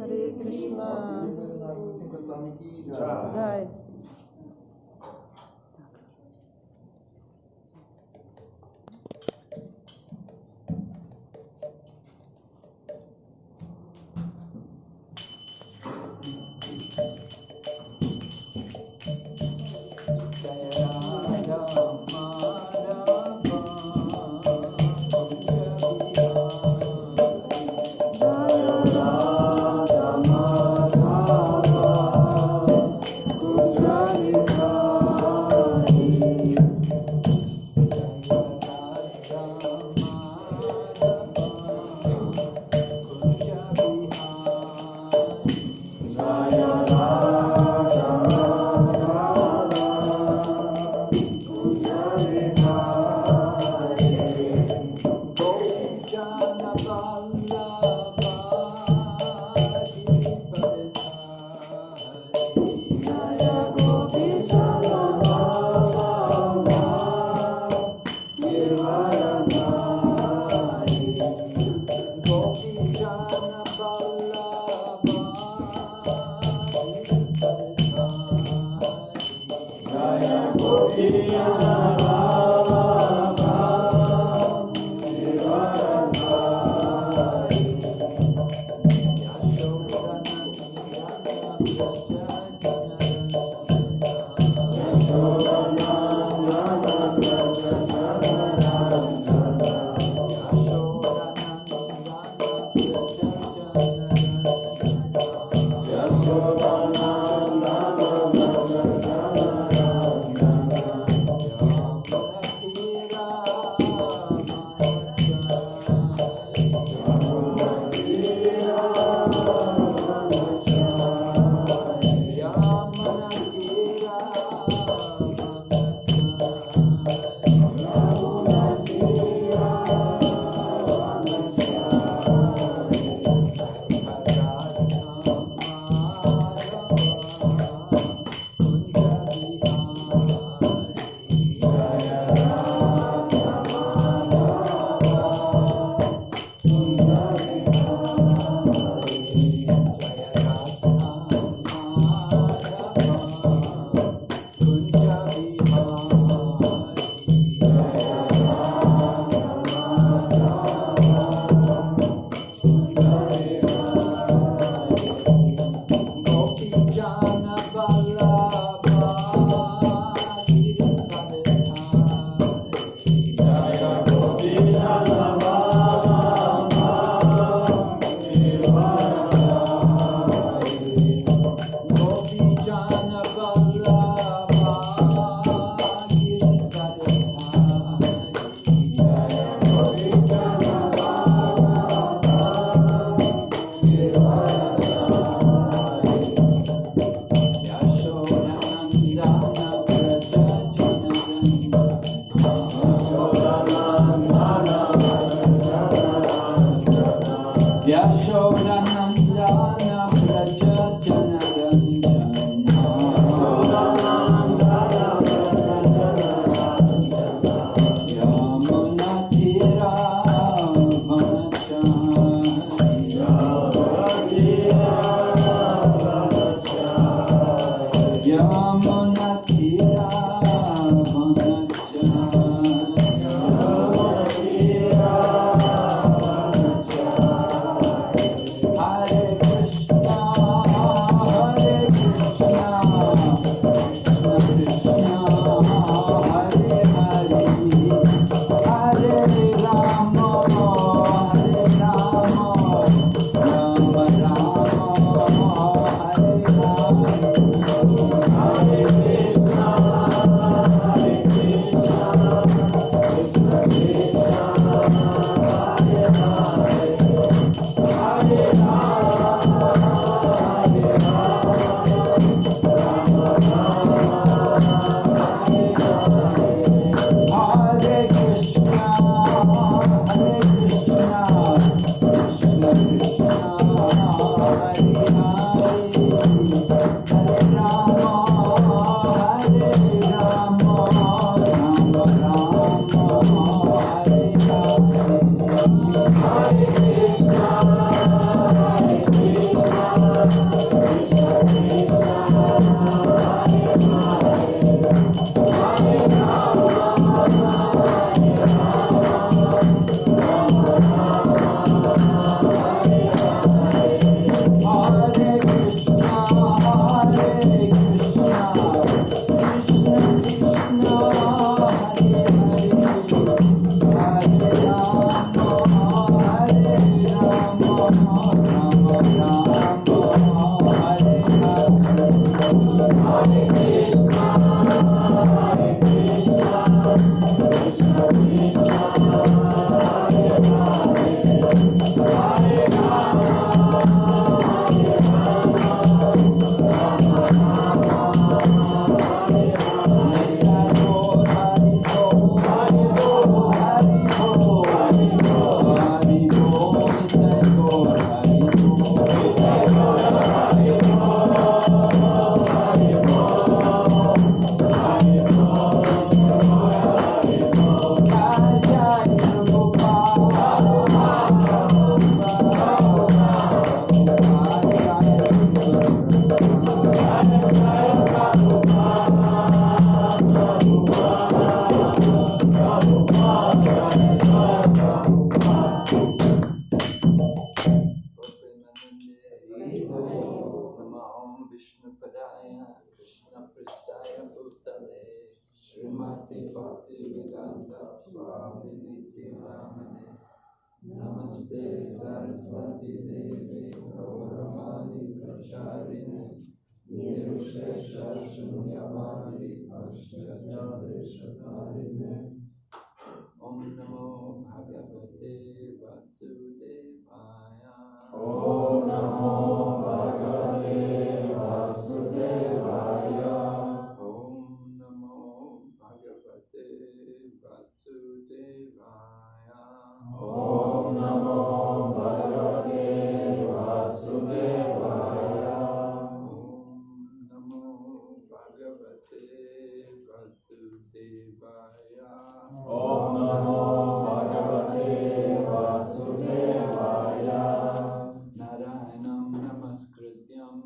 हरे कृष्णा जय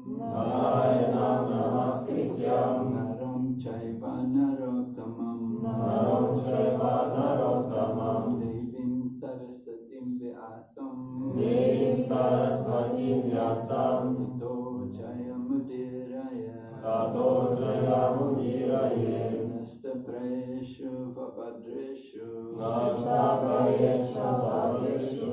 नारायणं नमस्कृत्यं नरं चैव नरोत्तमं नरं चैव नरोत्तमं देवीं सरस्वतीं व्यासं देवीं सरस्वतीं व्यासं ततो जयमुदीरय। ततो जयमुदीरये। नष्टप्रेषु भद्रेषु नष्टप्रेषु भद्रेषु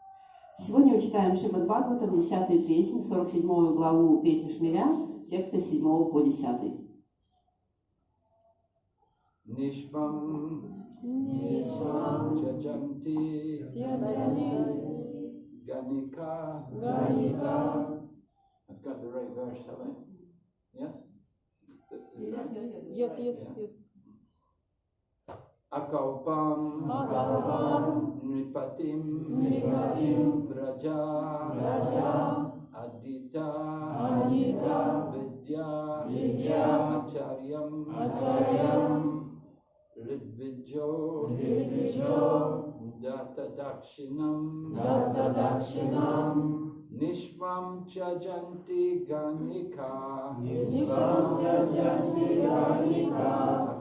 Сегодня мы читаем Шримад Бхагаватам, 10 песнь, 47 главу песни Шмиря, тексты с 7 по 10. Nishvam Nishvam Jajanti Yajani Ganika Ganika. I've got the right verse, have I? Yeah? That- is that- Yes, yes, yes. अकौपम नृपतिं व्रजा अदिता विद्या ऋद्विजो दत्तदक्षिणं दत्तदक्षिणं निष्पं गणिका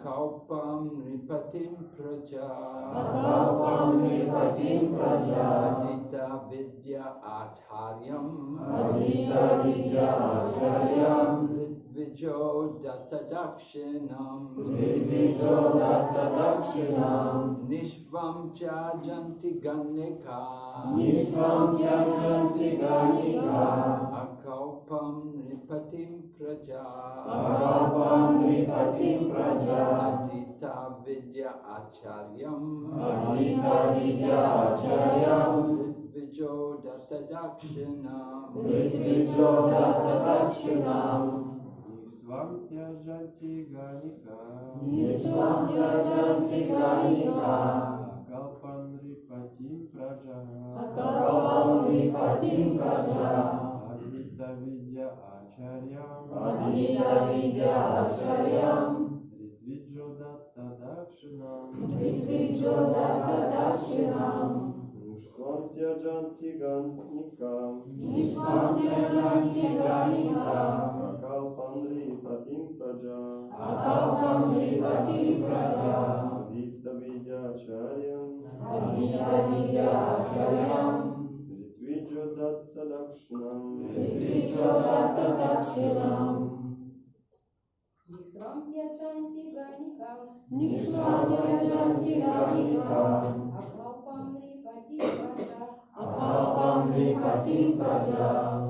अकल्पं नृपतिं प्रजा अकल्पं विद्या आचार्य विद्या आचार्यम् Vidvijo Datta Dakshinam Vidvijo Datta Dakshinam Nishvam Chajanti Ganika Nishvam Chajanti Ganika Akaupam Nipatim Praja Akaupam Nipatim Praja Adita Vidya Acharyam Adita Vidya Acharyam Vidvijo Datta Dakshinam Vidvijo Datta Dakshinam Нисвам тяжанти ганика, Nishvam Yajanti Ganika Акалпам рипатим праджа, Akalpam Nipatim Praja Адита видя ачарьям, Adita Vidya Acharyam Ридвиджо датта дакшинам, Ridvijo Datta Dakshinam Nishvam Tyajanti Ganika Nishvam Yajanti Acharyam Ritvijo Datta Dakshinam Ridvijo Datta Dakshinam Нисвам Тьячанти Ганикам, Nishvam Yajanti Ganika Аклапам Рипати Праджа,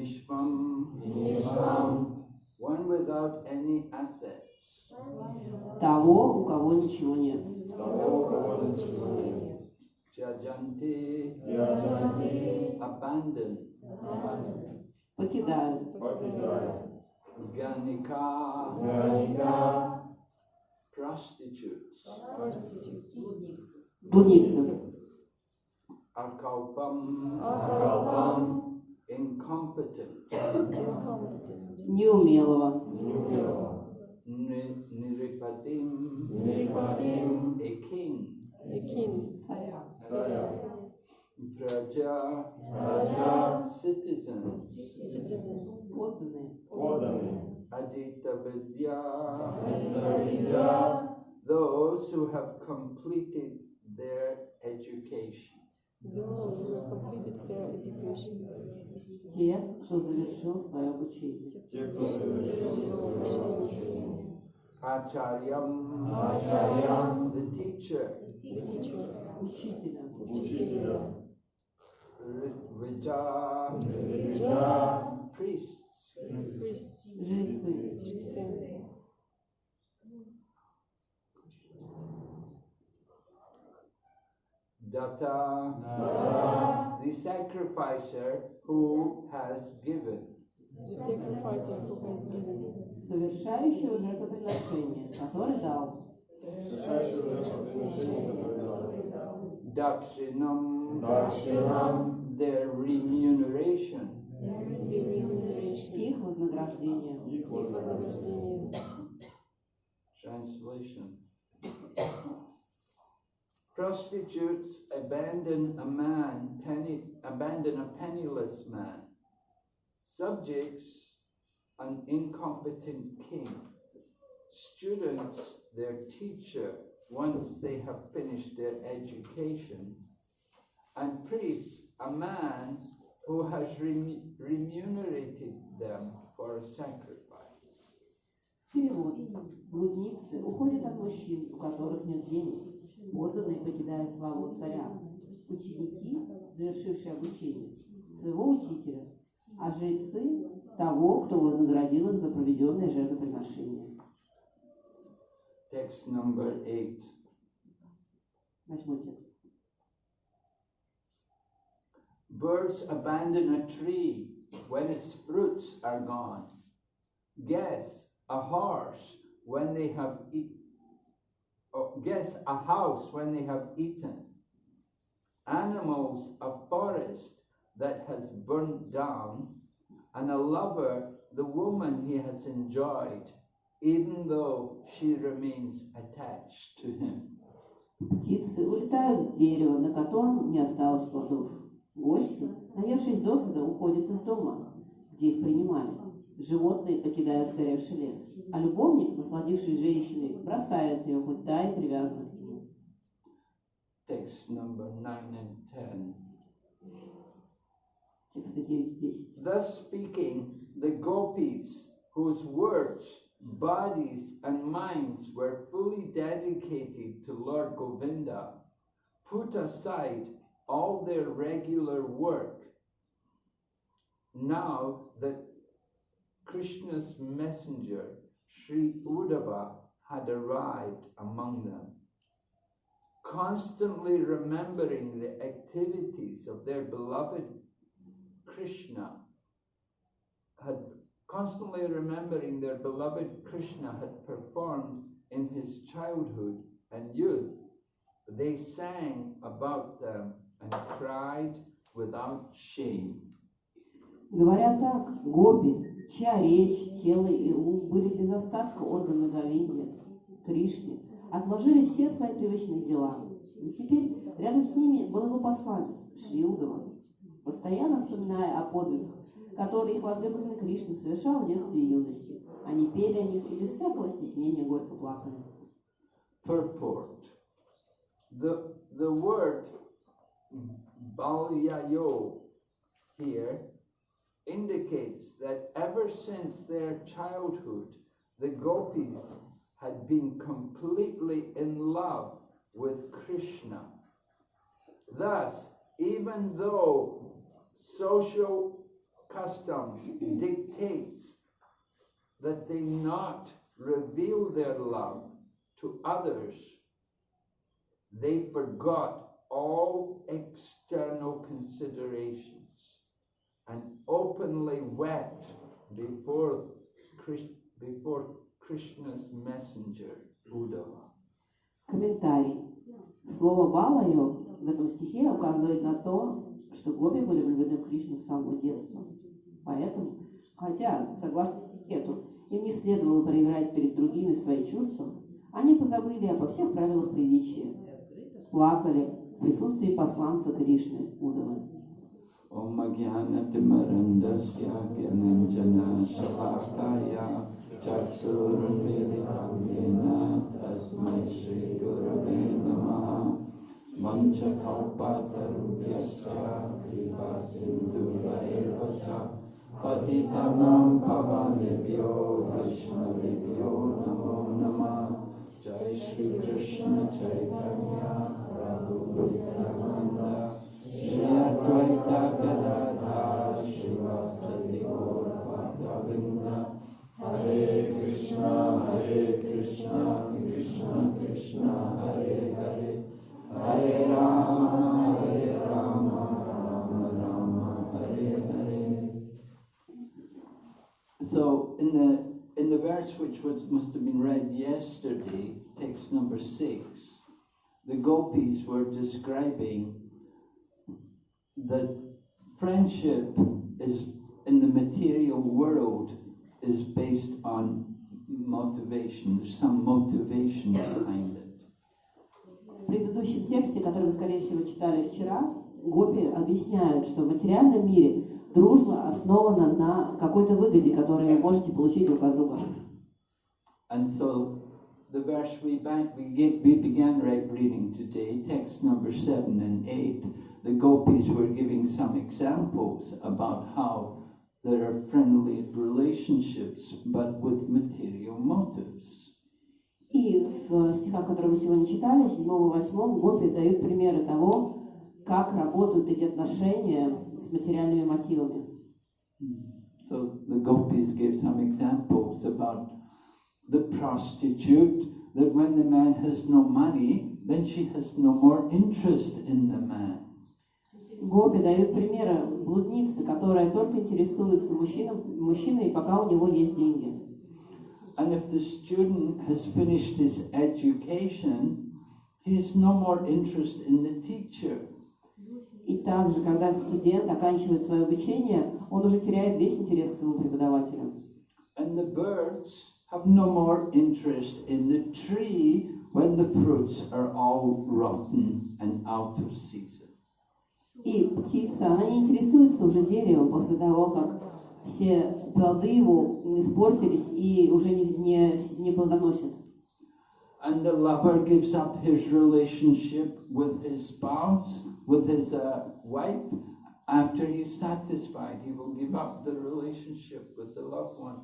Nishvam. one without any assets. Того, у кого ничего нет. Того, кого ничего нет. Jajanti, Яджанти. abandon. Покидают. Покидая. Ganika, Ганика. prostitutes. Блудницы. Akalpam, Акалпам. Incompetent. Неумелого. Неумело. Ni- Niripatim, Нирипатим. a king. Царя. Царя. Praja, Раджа. citizens. Подданные. Поданы. Adita Vidya, Видя. those who have completed their education. Those who have completed their education. Те, кто завершил свое обучение. Те, кто совершил свое обучение. Acharyam, Ачарьям. the teacher. The teacher. Учителя. Учителя. Rija, Видя. priests. Priests. Жрецы. Jitsin. Datta, Дата. the sacrificer who has given. The sacrificer who has given. Совершающего жертвоприношение, который дал. Совершающего жертвоприношение, который дал. Dakshinam, Дакшинам. their remuneration. The remuneration. Их вознаграждение. Их вознаграждение. Вознаграждение. Translation Prostitutes abandon a man, penny, abandon a penniless man. Subjects, an incompetent king. Students, their teacher, once they have finished their education. And priests, a man who has remu- remunerated them for a sacrifice. Перевод. Блудницы уходят от мужчин, у которых нет денег. Подданные покидают славу царя. Ученики, завершившие обучение, своего учителя, а жрецы – того, кто вознаградил их за проведенное жертвоприношение. Text number eight. Восьмой текст. Birds abandon a tree when its fruits are gone. Guess a horse when they have eat, oh, guess a house when they have eaten. Animals a forest that has burnt down, and a lover the woman he has enjoyed, even though she remains attached to him. Птицы улетают с дерева, на котором не осталось плодов. Гости, наевшись досыта, уходят из дома, где их принимали. Животные покидают сгоревший лес, а любовник, насладившись женщиной, бросает ее, хоть та и привязана к нему. Text number 9 and 10. Тексты 9 и 10. Thus speaking, the gopis, whose words, bodies, and minds were fully dedicated to Lord Govinda, put aside all their regular work. now that Krishna's messenger, Sri Uddhava, had arrived among them, constantly remembering the activities of their beloved Krishna had constantly remembering their beloved Krishna had performed in his childhood and youth, they sang about them and cried without shame. Говоря так, гопи, чья речь, тело и ум были без остатка отданы Говинде, Кришне, отложили все свои привычные дела. И теперь рядом с ними был его посланец, Шри Удова, постоянно вспоминая о подвигах, которые их возлюбленный Кришна совершал в детстве и юности. Они пели о них и без всякого стеснения горько плакали. Purport. The, the word balyayo here indicates that ever since their childhood, the gopis had been completely in love with Krishna. Thus, even though social custom dictates that they not reveal their love to others, they forgot all external considerations and openly wept before, Krish- before Krishna's messenger, Uddhava. Комментарий. Слово «балайо» в этом стихе указывает на то, что гопи были влюблены в Кришну с самого детства. Поэтому, хотя, согласно этикету, им не следовало проявлять перед другими свои чувства, они позабыли обо всех правилах приличия. Плакали в присутствии посланца Кришны, Удавы. ओम ज्ञान ज्ञानञ्जनशलाकाया चक्षुरुन्मिलिताङ्गेन तस्मै श्रीगुरवे नमः। कृपासिन्धुरैव च पतितानां वैष्णवेभ्यो नमो नमः। जय श्रीकृष्ण प्रभु श्री Advaita Hare Krishna Hare Krishna Krishna Krishna Hare Hare Hare Rama Hare Rama Rama Rama Hare Hare So in the in the verse which was must have been read yesterday, text number six, the gopis were describing that friendship is in the material world is based on motivation. There's some motivation behind it. В предыдущем тексте, который вы, скорее всего, читали вчера, Гопи объясняют, что в материальном мире дружба основана на какой-то выгоде, которую вы можете получить друг от друга. And so the verse we, back, we, began reading today, text number seven and eight, the gopis were giving some examples about how there are friendly relationships but with material motives. И в стихах, которые мы сегодня читали, 7 и 8, Гопи дают примеры того, как работают эти отношения с материальными мотивами. So the gopis gave some examples about the prostitute, that when the man has no money, then she has no more interest in the man. Гопи дают примеры блудницы, которая только интересуется мужчином, мужчиной, пока у него есть деньги. And if the student has finished his education, he has no more interest in the teacher. И также, когда студент оканчивает свое обучение, он уже теряет весь интерес к своему преподавателю. And the birds have no more interest in the tree when the fruits are all rotten and out of season. И птица, она не интересуется уже деревом после того, как все плоды его испортились и уже не, не, не плодоносят. And the lover gives up his relationship with his spouse, with his uh, wife. After he's satisfied, he will give up the relationship with the loved one.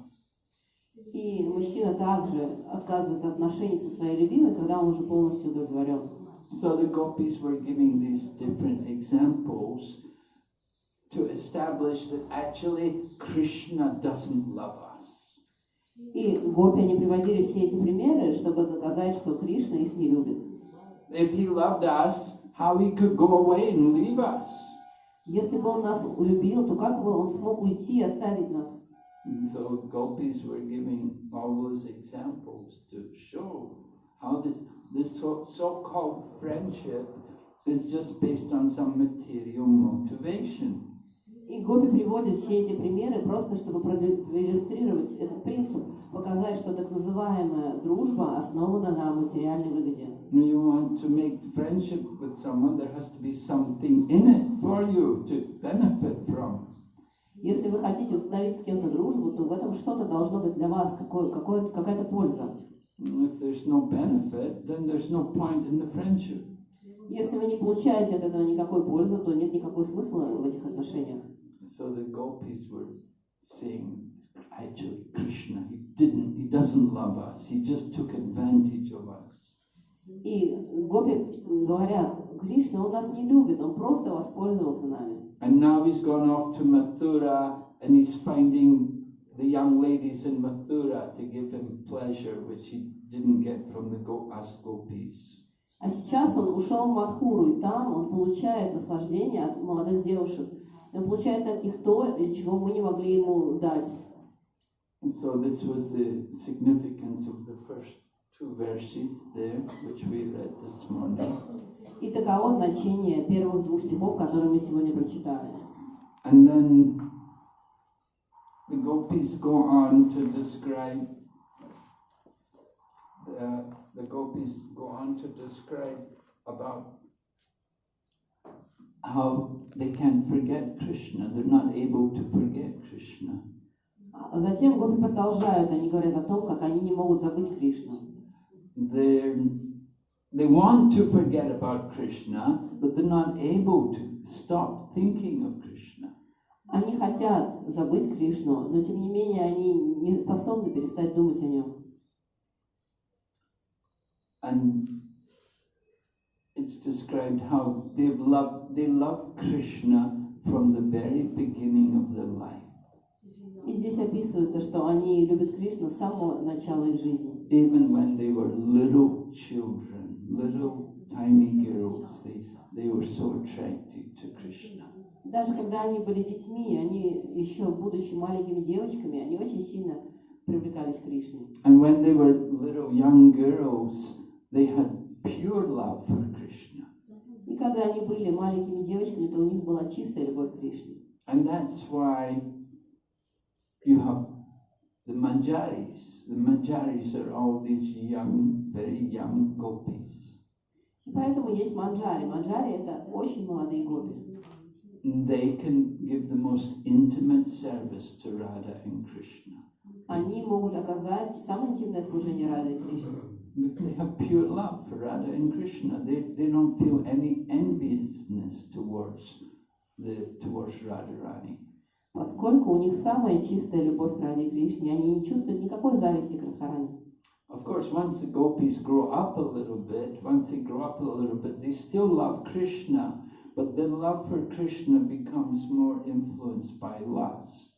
И мужчина также отказывается от отношений со своей любимой, когда он уже полностью удовлетворен. So the gopis were giving these different examples to establish that actually Krishna doesn't love us. И гопи, они приводили все эти примеры, чтобы доказать, что Кришна их не любит. If he loved us, how he could go away and leave us? Если бы он нас любил, то как бы он смог уйти и оставить нас? And so gopis were giving all those examples to show how this this so, so-called friendship is just based on some material motivation. И Гопи приводит все эти примеры просто, чтобы проиллю- проиллюстрировать этот принцип, показать, что так называемая дружба основана на материальной выгоде. When you want to make friendship with someone, there has to be something in it for you to benefit from. Если вы хотите установить с кем-то дружбу, то в этом что-то должно быть для вас, какое, какое, какая-то польза. And if there's no benefit, then there's no point in the friendship. Если вы не получаете от этого никакой пользы, то нет никакого смысла в этих отношениях. So the gopis were saying, actually, Krishna, he didn't, he doesn't love us. He just took advantage of us. И гопи говорят, Кришна, он нас не любит, он просто воспользовался нами. And now he's gone off to Mathura and he's finding the young ladies in Mathura to give him pleasure, which he didn't get from the gopis. А сейчас он ушел в Мадхуру, и там он получает наслаждение от молодых девушек. Он получает от них то, чего мы не могли ему дать. And so this was the significance of the first two verses there, which we read this morning. И таково значение первых двух стихов, которые мы сегодня прочитали. And then the gopis go on to describe uh, the gopis go on to describe about how they can't forget Krishna. They're not able to forget Krishna. А затем гопи продолжают, они говорят о том, как они не могут забыть Кришну. They're, they want to forget about Krishna, but they're not able to stop thinking of Krishna. Они хотят забыть Кришну, но тем не менее они не способны перестать думать о нем. and it's described how they've loved they love Krishna from the very beginning of their life. И здесь описывается, что они любят Кришну с самого начала их жизни. Even when they were little children, little tiny girls, they, they were so attracted to Krishna. Даже когда они были детьми, они еще будучи маленькими девочками, они очень сильно привлекались к Кришне. And when they were little young girls, they had pure love for Krishna. И когда они были маленькими девочками, то у них была чистая любовь к Кришне. And that's why you have the Manjaris. The Manjaris are all these young, very young gopis. И поэтому есть манджари. Манджари – это очень молодые гопи. And They can give the most intimate service to Radha and Krishna. Они могут оказать самое интимное служение Рады и Кришне. But They have pure love for Radha and Krishna. They, they don't feel any enviousness towards the towards Radharani. Поскольку у них самая чистая любовь к Раде и Кришне, они не чувствуют никакой зависти к Радхарани. Of course, once the gopis grow up a little bit, once they grow up a little bit, they still love Krishna, but their love for Krishna becomes more influenced by lust.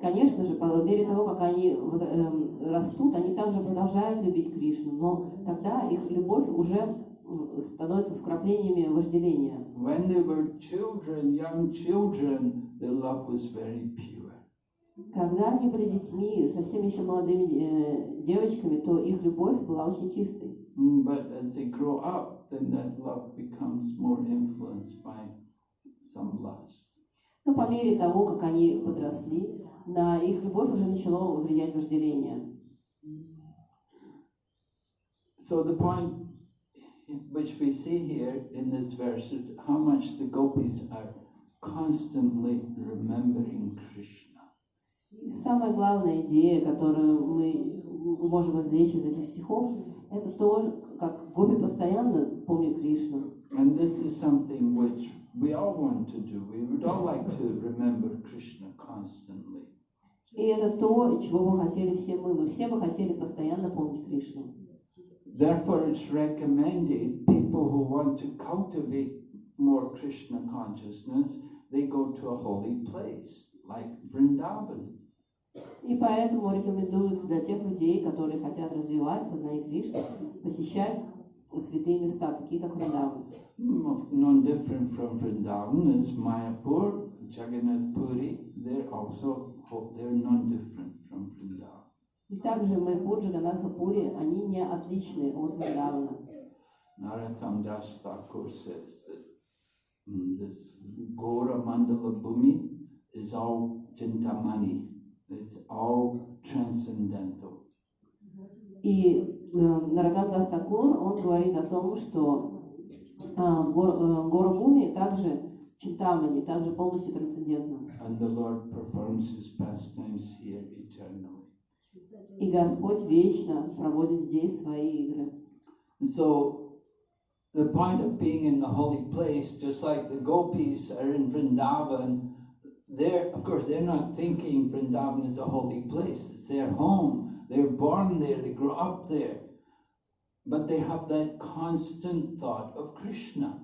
Конечно же, по мере того, как они эм, растут, они также продолжают любить Кришну, но тогда их любовь уже становится вкраплениями вожделения. When they were children, young children, their love was very pure. Когда они были детьми, совсем еще молодыми э, девочками, то их любовь была очень чистой. But as they grow up, then that love becomes more influenced by some lust. Но по мере того, как они подросли, на их любовь уже начало влиять вожделение. So the point which we see here in this verse is how much the gopis are constantly remembering Krishna. И самая главная идея, которую мы можем извлечь из этих стихов, это то, как гопи постоянно помнят Кришну. And this is something which we all want to do. We would all like to remember Krishna constantly. И это то, чего бы хотели все мы. Мы все бы хотели постоянно помнить Кришну. Therefore, it's recommended people who want to cultivate more Krishna consciousness, they go to a holy place like Vrindavan. И поэтому рекомендуется для тех людей, которые хотят развивать сознание Кришны, посещать святые места, такие как Вриндаван. Mm, Non different from Vrindavan is Mayapur, Jagannath Puri. They're also they're non different from Vrindavan. И также Майпур, Джаганатха Пури, они не отличны от Вриндавана. Narottam Das Thakur says that mm, this Gora Mandala Bhumi is all Chintamani. It's all transcendental. И э, Нарагам Дастакур, он говорит о том, что э, гор, э, гора Буми также Чинтамани, также полностью трансцендентном. And the Lord performs his pastimes here eternally. И Господь вечно проводит здесь свои игры. So the point of being in the holy place, just like the gopis are in Vrindavan, they're of course they're not thinking Vrindavan is a holy place. It's their home. They're born there, they grew up there. But they have that constant thought of Krishna.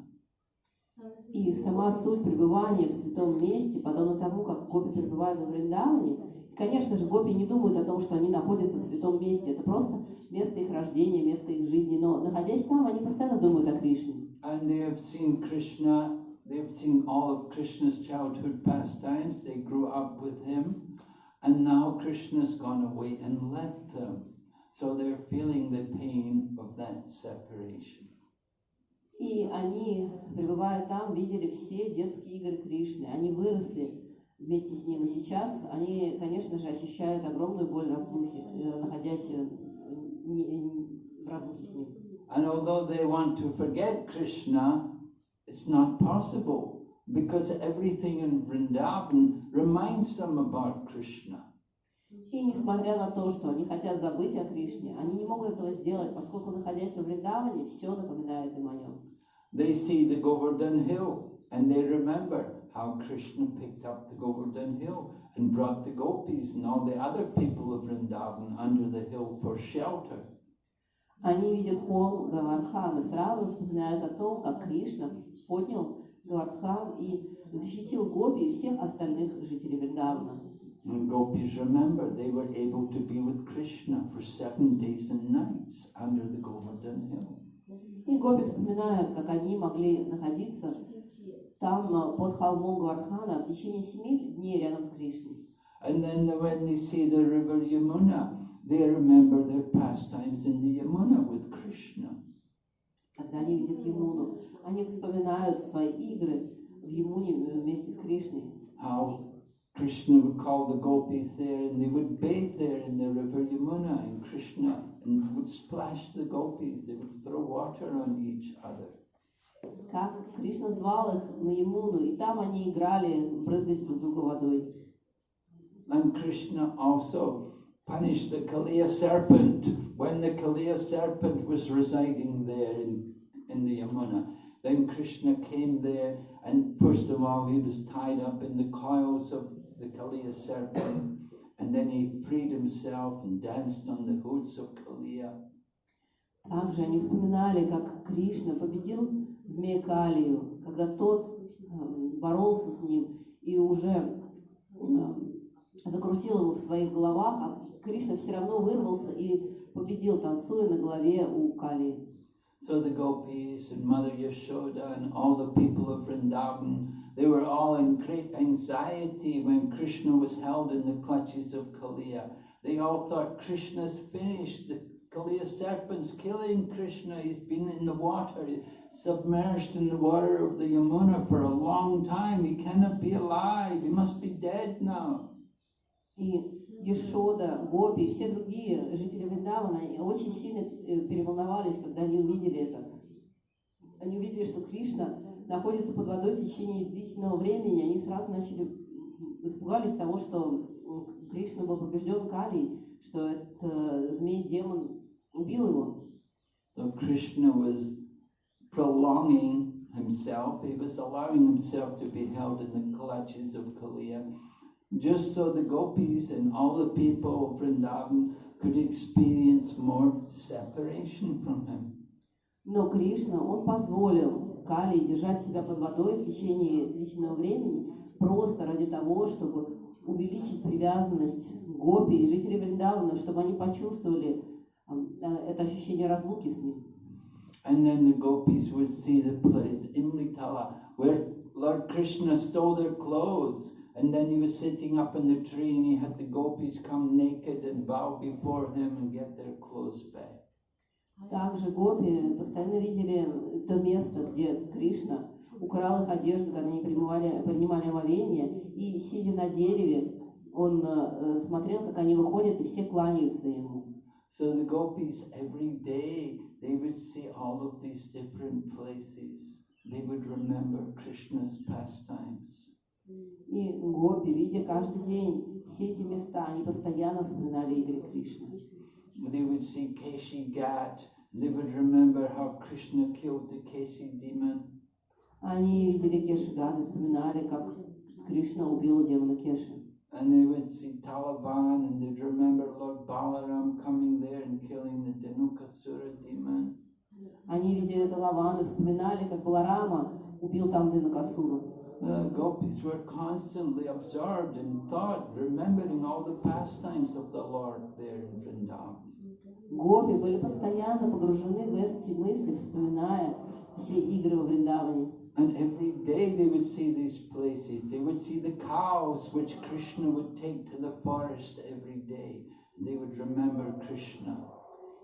И сама суть пребывания в святом месте, подобно тому, как гопи пребывают во Вриндаване, конечно же, гопи не думают о том, что они находятся в святом месте. Это просто место их рождения, место их жизни. Но, находясь там, они постоянно думают о Кришне. And they have seen Krishna, they've seen all of Krishna's childhood pastimes, they grew up with him, and now Krishna's gone away and left them. So they're feeling the pain of that separation. И они, пребывая там, видели все детские игры Кришны. Они выросли вместе с ним. И сейчас они, конечно же, ощущают огромную боль разлухи, э, находясь э, не- не- в разлуке с ним. And although they want to forget Krishna, it's not possible because everything in Vrindavan reminds them about Krishna. И несмотря на то, что они хотят забыть о Кришне, они не могут этого сделать, поскольку, находясь в Вриндаване, все напоминает им о нем. They see the Govardhan hill and they remember how Krishna picked up the Govardhan hill and brought the gopis and all the other people of Vrindavan under the hill for shelter. Они видят холм Гавардхан и сразу вспоминают о том, как Кришна поднял Гавардхан и защитил Гопи и всех остальных жителей Вриндавана. And gopis remember they were able to be with Krishna for seven days and nights under the Govardhan hill. И Гопи вспоминают, как они могли находиться там э, под холмом Гавардхана в течение семи дней рядом с Кришной. And then when they see the river Yamuna, they remember their pastimes in the Yamuna with Krishna. Когда они видят Ямуну, они вспоминают свои игры в Ямуне вместе с Кришной. How Krishna would call the gopis there and they would bathe there in the river Yamuna and Krishna and would splash the gopis. They would throw water on each other. Как Кришна звал их на Ямуну, и там они играли, брызгаясь друг друга водой. And Krishna also punished the Kaliya serpent when the Kaliya serpent was residing there in, in the Yamuna. Then Krishna came there, and first of all, he was tied up in the coils of the Kaliya serpent, and then he freed himself and danced on the hoods of Kaliya. Также они вспоминали, как Кришна победил змея Калию, когда тот э, боролся с ним и уже э, закрутил его в своих головах, а Кришна все равно вырвался и победил, танцуя на голове у Калии. So the gopis and Mother Yashoda and all the people of Vrindavan, they were all in great anxiety when Krishna was held in the clutches of Kaliya. They all thought Krishna's finished. The Kaliya serpent's killing Krishna. He's been in the water, submerged in the water of the Yamuna for a long time. He cannot be alive. He must be dead now. И Ешода, Гопи все другие жители Вриндавана очень сильно э, переволновались, когда они увидели это. Они увидели, что Кришна находится под водой в течение длительного времени. Они сразу начали испугались того, что Кришна был побежден Калией, что этот э, змей-демон убил его. So Krishna was prolonging himself, he was allowing himself to be held in the clutches of Kaliya, just so the gopis and all the people of Vrindavan could experience more separation from him. Но Кришна, он позволил Кали держать себя под водой в течение длительного времени, просто ради того, чтобы увеличить привязанность Гопи и жителей Вриндавана, чтобы они почувствовали э, э, это ощущение разлуки с ним. And then the gopis would see the place in Litala where Lord Krishna stole their clothes. And then he was sitting up in the tree and he had the gopis come naked and bow before him and get their clothes back. Также Гопи постоянно видели то место, где Кришна украл их одежду, когда они принимали, принимали омовение, и, сидя на дереве, он э, смотрел, как они выходят, и все кланяются ему. So the gopis every day they would see all of these different places they would remember Krishna's pastimes. И гопи, видя каждый день все эти места, они постоянно вспоминали игры Кришны. They would see Keshi Ghat, they would remember how Krishna killed the Keshi demon. Они видели Кешигат и вспоминали, как Кришна убил демона Кеши. And they would see Talavan and they'd remember Lord Balaram coming there and killing the Dhenukasura demon. Они видели Талаван и вспоминали, как Баларама убил там Зинакасуру. The gopis were constantly absorbed in thought, remembering all the pastimes of the Lord there in Vrindavan. Гопи были постоянно погружены в эти мысли, вспоминая все игры во Вриндаване. And every day they would see these places. They would see the cows which Krishna would take to the forest every day. They would remember Krishna.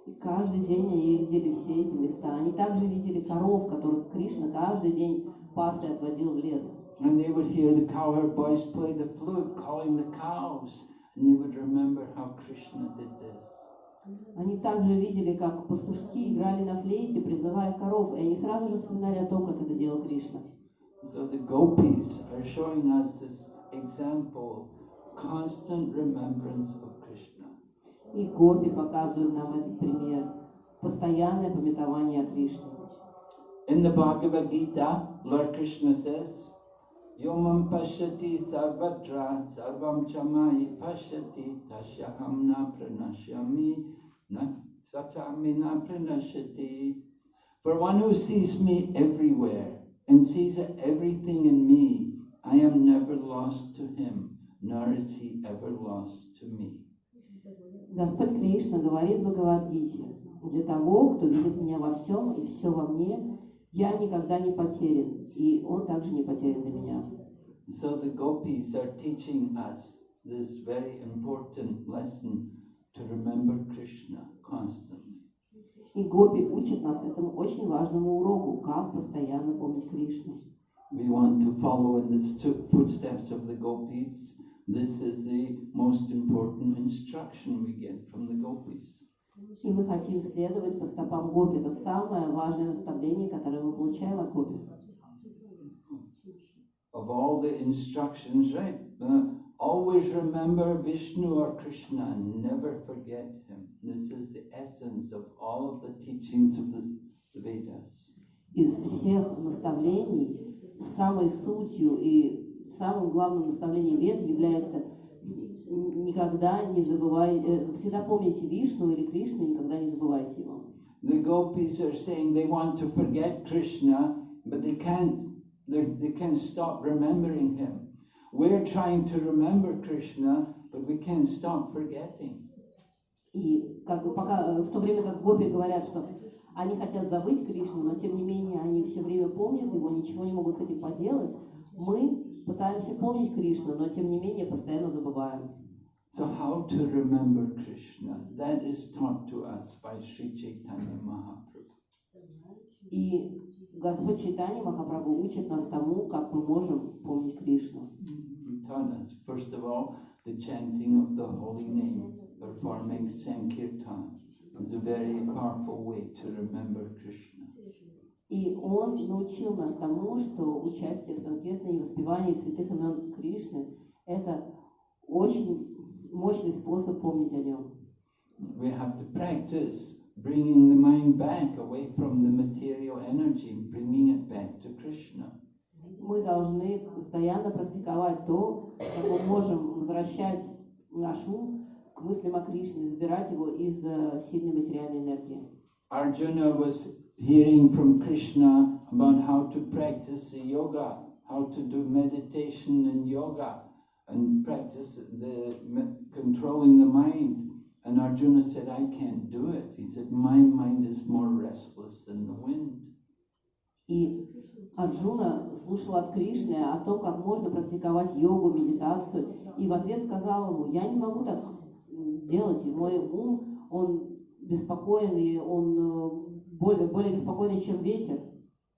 И каждый день они видели все эти места. Они также видели коров, которых Кришна каждый день пас и отводил в лес. And they would hear the cowherd boys play the flute, calling the cows. And they would remember how Krishna did this. Они также видели, как пастушки играли на флейте, призывая коров, и они сразу же вспоминали о том, как это делал Кришна. So the gopis are showing us this example, constant remembrance of Krishna. И гопи показывают нам этот пример. Постоянное пометование о Кришне. In the Bhagavad Gita, Lord Krishna says, Yomam pashyati sarvatra sarvam chamai pashyati tashyaham na pranashyami na satami na pranashyati. For one who sees me everywhere and sees everything in me, I am never lost to him, nor is he ever lost to me. Господь Кришна говорит в Бхагавадгите, для того, кто видит меня во всем и все во мне, я никогда не потерян, и он также не потерян для меня. So the gopis are teaching us this very important lesson to remember Krishna constantly. И гопи учат нас этому очень важному уроку, как постоянно помнить Кришну. We want to follow in the footsteps of the gopis. This is the most important instruction we get from the gopis. И мы хотим следовать по стопам гопи. Это самое важное наставление, которое мы получаем от гопи. Of all the instructions, right? uh, always remember Vishnu or Krishna never forget him. This is the essence of all of the teachings of the Vedas. Из всех наставлений самой сутью и самым главным наставлением вед является никогда не забывай, э, всегда помните Вишну или Кришну, никогда не забывайте его. The gopis are saying they want to forget Krishna, but they can't. They can't stop remembering him. We're trying to remember Krishna, but we can't stop forgetting. И как бы пока, э, в то время как гопи говорят, что они хотят забыть Кришну, но тем не менее они все время помнят его, ничего не могут с этим поделать, мы пытаемся помнить Кришну, но тем не менее постоянно забываем. So, how to remember Krishna? That is taught to us by Sri Chaitanya Mahaprabhu. И Господь Чайтани Махапрабху учит нас тому, как мы можем помнить Кришну. First of all, the chanting of the holy name, performing Sankirtan. is a very powerful way to remember Krishna. И Он научил нас тому, что участие в Санкиртане и воспевании святых имен Кришны – это очень мощный способ помнить о Нем. We have to practice bringing the mind back away from the material energy, bringing it back to Krishna. Мы должны постоянно практиковать то, как мы можем возвращать наш ум к мыслям о Кришне, забирать его из э, сильной материальной энергии. Arjuna was hearing from Krishna about how to practice the yoga, how to do meditation and yoga, and practice the me- controlling the mind. And Arjuna said, "I can't do it." He said, "My mind is more restless than the wind." И Арджуна слушал от Кришны о том, как можно практиковать йогу, медитацию, и в ответ сказал ему, я не могу так м, делать, и мой ум, он беспокоен, и он э, более, более беспокойный, чем ветер.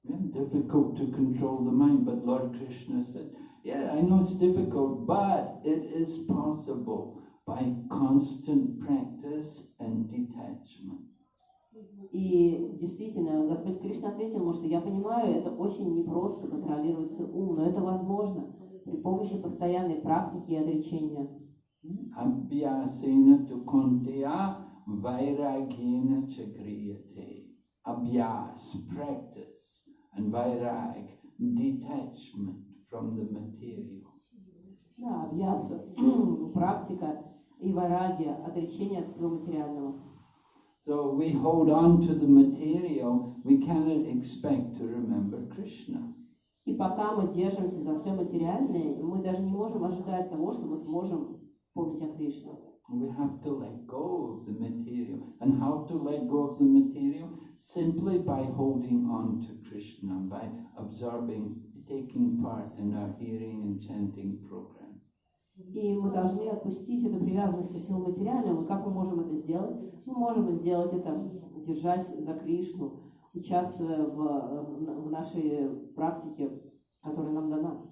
Difficult to control the mind, but Lord Krishna said, "Yeah, I know it's difficult, but it is possible by constant practice and detachment." И действительно, Господь Кришна ответил ему, что я понимаю, это очень непросто контролировать ум, но это возможно при помощи постоянной практики и отречения. Tu kuntiya vairagena chakriyate. Abhyas, practice, and vairag, detachment from the material. Да, абьяса, практика и варагия, отречение от всего материального. So we hold on to the material, we cannot expect to remember Krishna. И пока мы держимся за все материальное, мы даже не можем ожидать того, что мы сможем помнить о Кришне. We have to let go of the material. And how to let go of the material? Simply by holding on to Krishna, by absorbing, taking part in our hearing and chanting program. И мы должны отпустить эту привязанность ко всему материальному. Как мы можем это сделать? Мы можем сделать это, держась за Кришну, участвуя в, в нашей практике, которая нам дана.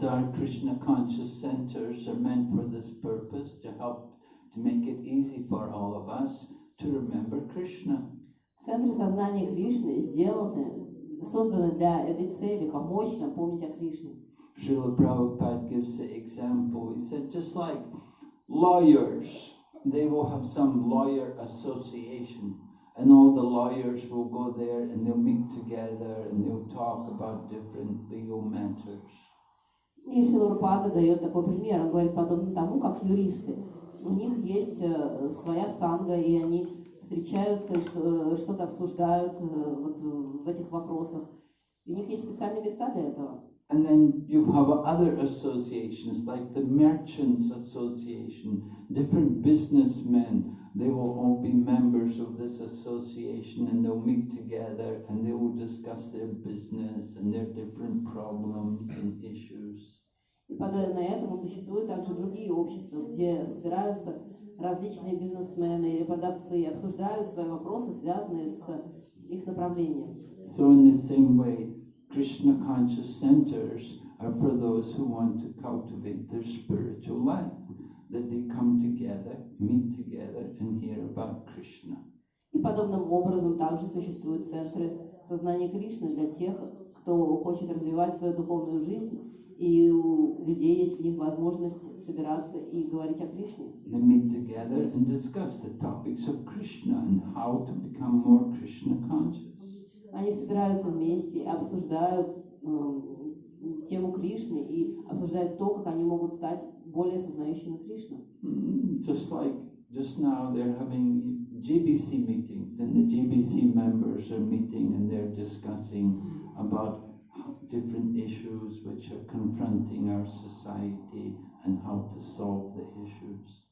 So our Krishna conscious centers are meant for this purpose to help to make it easy for all of us to remember Krishna. Центры сознания Кришны сделаны, созданы для этой цели, помочь нам помнить о Кришне. Srila Prabhupada gives the example. He said, just like lawyers, they will have some lawyer association, and all the lawyers will go there and they'll meet together and they'll talk about different legal matters. И Шилурпада дает такой пример. Он говорит, подобно тому, как юристы. У них есть э, своя санга, и они встречаются, э, что-то обсуждают э, вот в этих вопросах. И у них есть специальные места для этого. And then you have other associations like the Merchants Association, different businessmen. They will all be members of this association and they'll meet together and they will discuss their business and their different problems and issues. И подобно этому существуют также другие общества, где собираются различные бизнесмены или продавцы обсуждают свои вопросы, связанные с их направлением. So, in the same way, Krishna conscious centers are for those who want to cultivate their spiritual life, that they come together, meet together, and hear about Krishna. И подобным образом также существуют центры сознания Кришны для тех, кто хочет развивать свою духовную жизнь, и у людей есть в них возможность собираться и говорить о Кришне. They meet together and discuss the topics of Krishna and how to become more Krishna conscious. Они собираются вместе и обсуждают эм, тему Кришны и обсуждают то, как они могут стать более сознающими Кришну. Mm, Just like just now, they're having GBC meetings, and the GBC members are meeting and they're discussing about different issues which are confronting our society and how to solve the issues.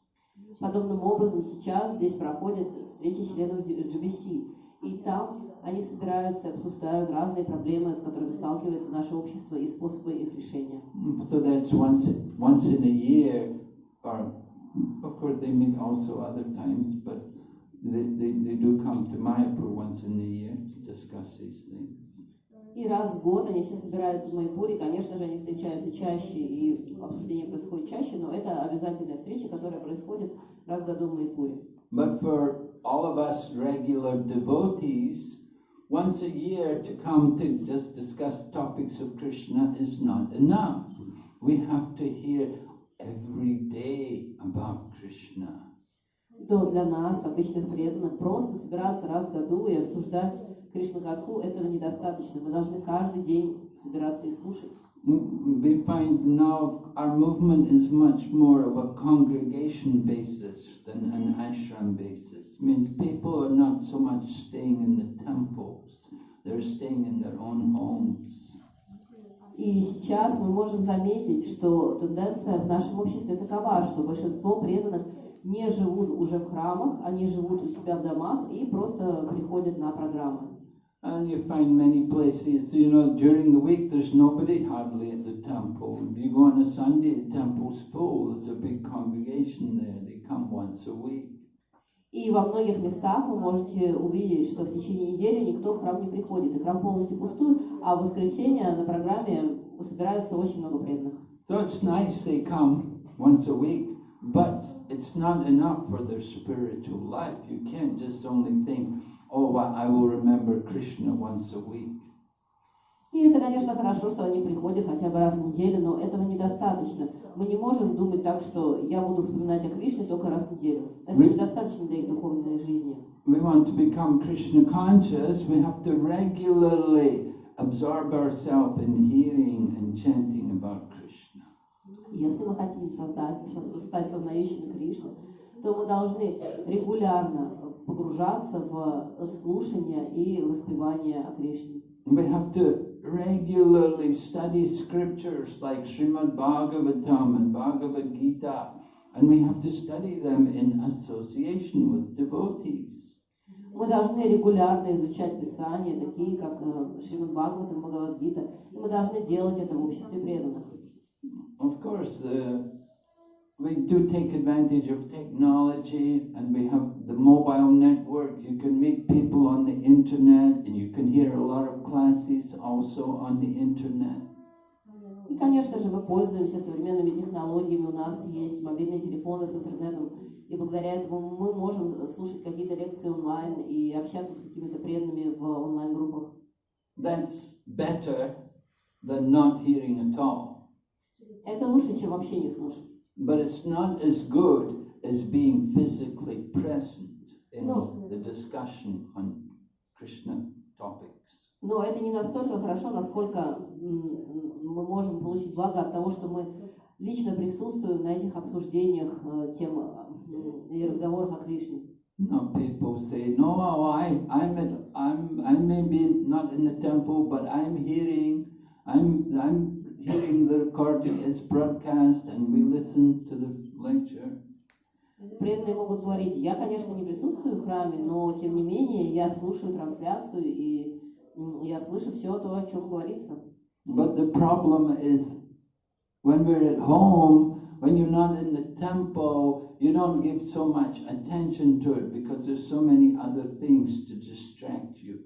Подобным образом сейчас здесь проходят встречи членов GBC, и там они собираются и обсуждают разные проблемы, с которыми сталкивается наше общество и способы их решения. Mm, So that's once once in a year, or of course they meet also other times, but they, they, they do come to Mayapur once in a year to discuss these things. И раз в год они все собираются в Майпуре, конечно же, они встречаются чаще, и обсуждение происходит чаще, но это обязательная встреча, которая происходит раз в году в Майпуре. But for all of us regular devotees, once a year to come to just discuss topics of Krishna is not enough. We have to hear every day about Krishna. То для нас, обычных преданных, просто собираться раз в году и обсуждать Кришна Катху, этого недостаточно. Мы должны каждый день собираться и слушать. Mm, they're staying in their own homes. И сейчас мы можем заметить, что тенденция в нашем обществе такова, что большинство преданных не живут уже в храмах, они живут у себя в домах и просто приходят на программы. And you find many places, you know, during the week there's nobody hardly at the temple. You go on a Sunday, the temple's full, there's a big congregation there, they come once a week. И во многих местах вы можете увидеть, что в течение недели никто в храм не приходит, и храм полностью пустует, а в воскресенье на программе собирается очень много преданных. So it's nice they come once a week, but it's not enough for their spiritual life. You can't just only think, oh, well, I will remember Krishna once a week. И это, конечно, хорошо, что они приходят хотя бы раз в неделю, но этого недостаточно. Мы не можем думать так, что я буду вспоминать о Кришне только раз в неделю. Это Вы- недостаточно для их духовной жизни. We want to become Krishna conscious, we have to regularly absorb ourselves in hearing and chanting about Krishna. Если мы хотим создать, со- стать сознающими Кришну, то мы должны регулярно погружаться в слушание и воспевание о Кришне. We have to regularly study scriptures like Srimad Bhagavatam and Bhagavad Gita, and we have to study them in association with devotees. Мы должны регулярно изучать Писания, такие как э, Шримад Бхагаватам, Бхагавадгита, и мы должны делать это в обществе преданных. Of course, uh, we do take advantage of technology and we have the mobile network. You can meet people on the internet and you can hear a lot of classes also on the internet. И, конечно же, мы пользуемся современными технологиями, у нас есть мобильные телефоны с интернетом, и благодаря этому мы можем слушать какие-то лекции онлайн и общаться с какими-то преданными в онлайн-группах. That's better than not hearing at all. Это лучше, чем вообще не слушать. But it's not as good as being physically present in No. the discussion on Krishna topics. Но это не настолько хорошо, насколько мы можем получить благо от того, что мы лично присутствуем на этих обсуждениях э, тем и разговорах о Кришне. Now people say, no, I, I'm, at, I'm, I may be not in the temple, but I'm hearing, I'm, I'm hearing the recording is broadcast, and we listen to the lecture. Преданные могут говорить, я, конечно, не присутствую в храме, но тем не менее я слушаю трансляцию и м, я слышу все то, о чем говорится. But the problem is, when we're at home, when you're not in the temple, you don't give so much attention to it because there's so many other things to distract you.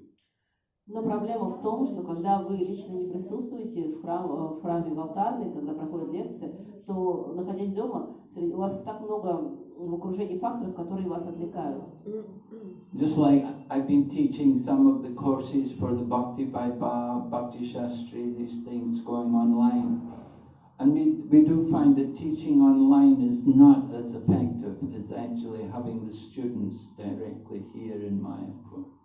Но проблема в том, что когда вы лично не присутствуете в, храм, э, в храме в алтарной, когда проходят лекции, то, находясь дома, у вас так много в окружении факторов, которые вас отвлекают. Just like I've been teaching some of the courses for the Bhakti Vaibhav, Bhakti Shastri, these things going online. And we, we do find that teaching online is not as effective as actually having the students directly here in Mayapur.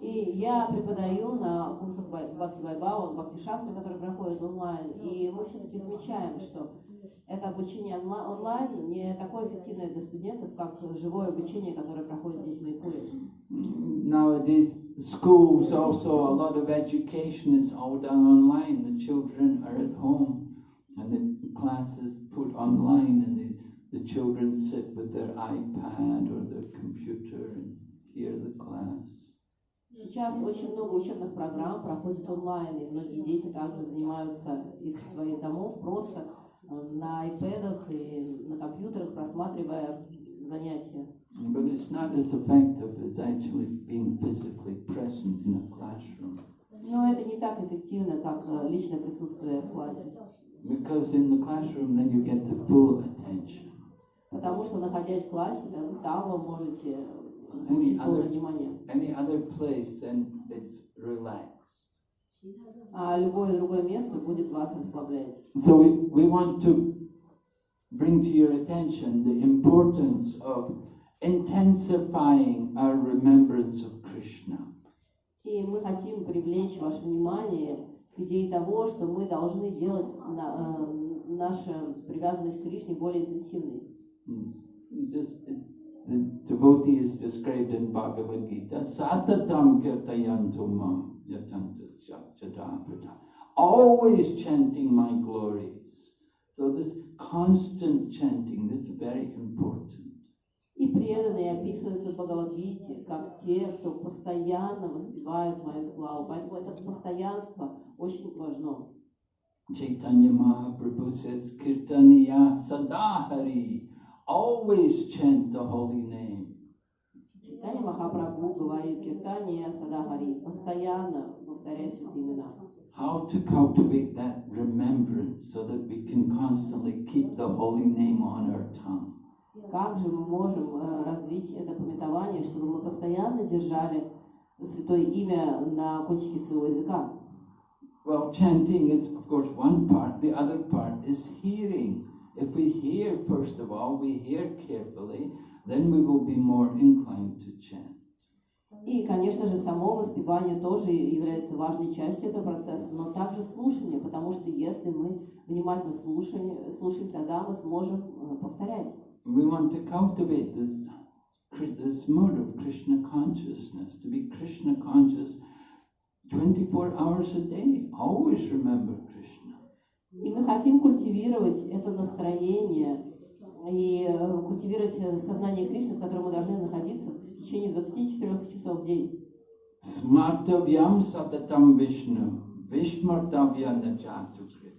И я преподаю на курсах Бхакти Вайбава, Бхакти Шастры, которые проходят онлайн. И мы все-таки замечаем, что это обучение онла- онлайн не такое эффективное для студентов, как живое обучение, которое проходит здесь в Майпуре. Nowadays, schools also, a lot of education is all done online. The children are at home and the classes put online and the, the children sit with their iPad or their computer and hear the class. Сейчас очень много учебных программ проходит онлайн, и многие дети также занимаются из своих домов просто э, на айпэдах и на компьютерах, просматривая занятия. But it's not as effective as actually being physically present in a classroom. Но это не так эффективно, как э, личное присутствие в классе. Because in the classroom, then you get the full attention. Потому что, находясь в классе, там вы можете Any получить полное other, внимание. any other place, then it's relaxed. А любое другое место будет вас расслаблять. So we, we want to bring to your attention the importance of intensifying our remembrance of Krishna. И мы хотим привлечь ваше внимание к идее того, что мы должны делать на- э, нашу привязанность к Кришне более интенсивной. Hmm. The devotee is described in Bhagavad Gita, Satatam kirtayantu mam yatantas jadaprata. Always chanting my glories. So this constant chanting, is very important. И преданные описываются в Бхагавадгите как те, кто постоянно воспевают мою славу. Поэтому это постоянство очень важно. Chaitanya Mahaprabhu says, Kirtaniya Sadahari. Always chant the holy name. Читание Махапрабху говорит Киртания Садахарис, постоянно повторяй святые имена. How to cultivate that remembrance so that we can constantly keep the holy name on our tongue. Как же мы можем э, развить это пометование, чтобы мы постоянно держали святое имя на кончике своего языка? Well, chanting is, of course, one part. The other part is hearing. If we hear, first of all, we hear carefully, then we will be more inclined to chant. И, конечно же, само воспевание тоже является важной частью этого процесса, но также слушание, потому что если мы внимательно слушаем, слушаем тогда мы сможем э, повторять. We want to cultivate this, Kri- this mood of Krishna consciousness, to be Krishna conscious 24 hours a day. Always remember Krishna. И мы хотим культивировать это настроение и э, культивировать э, сознание Кришны, в котором мы должны находиться в течение 24 часов в день. Smartavyam satatam Vishnu, Vishmartavya najatukrit.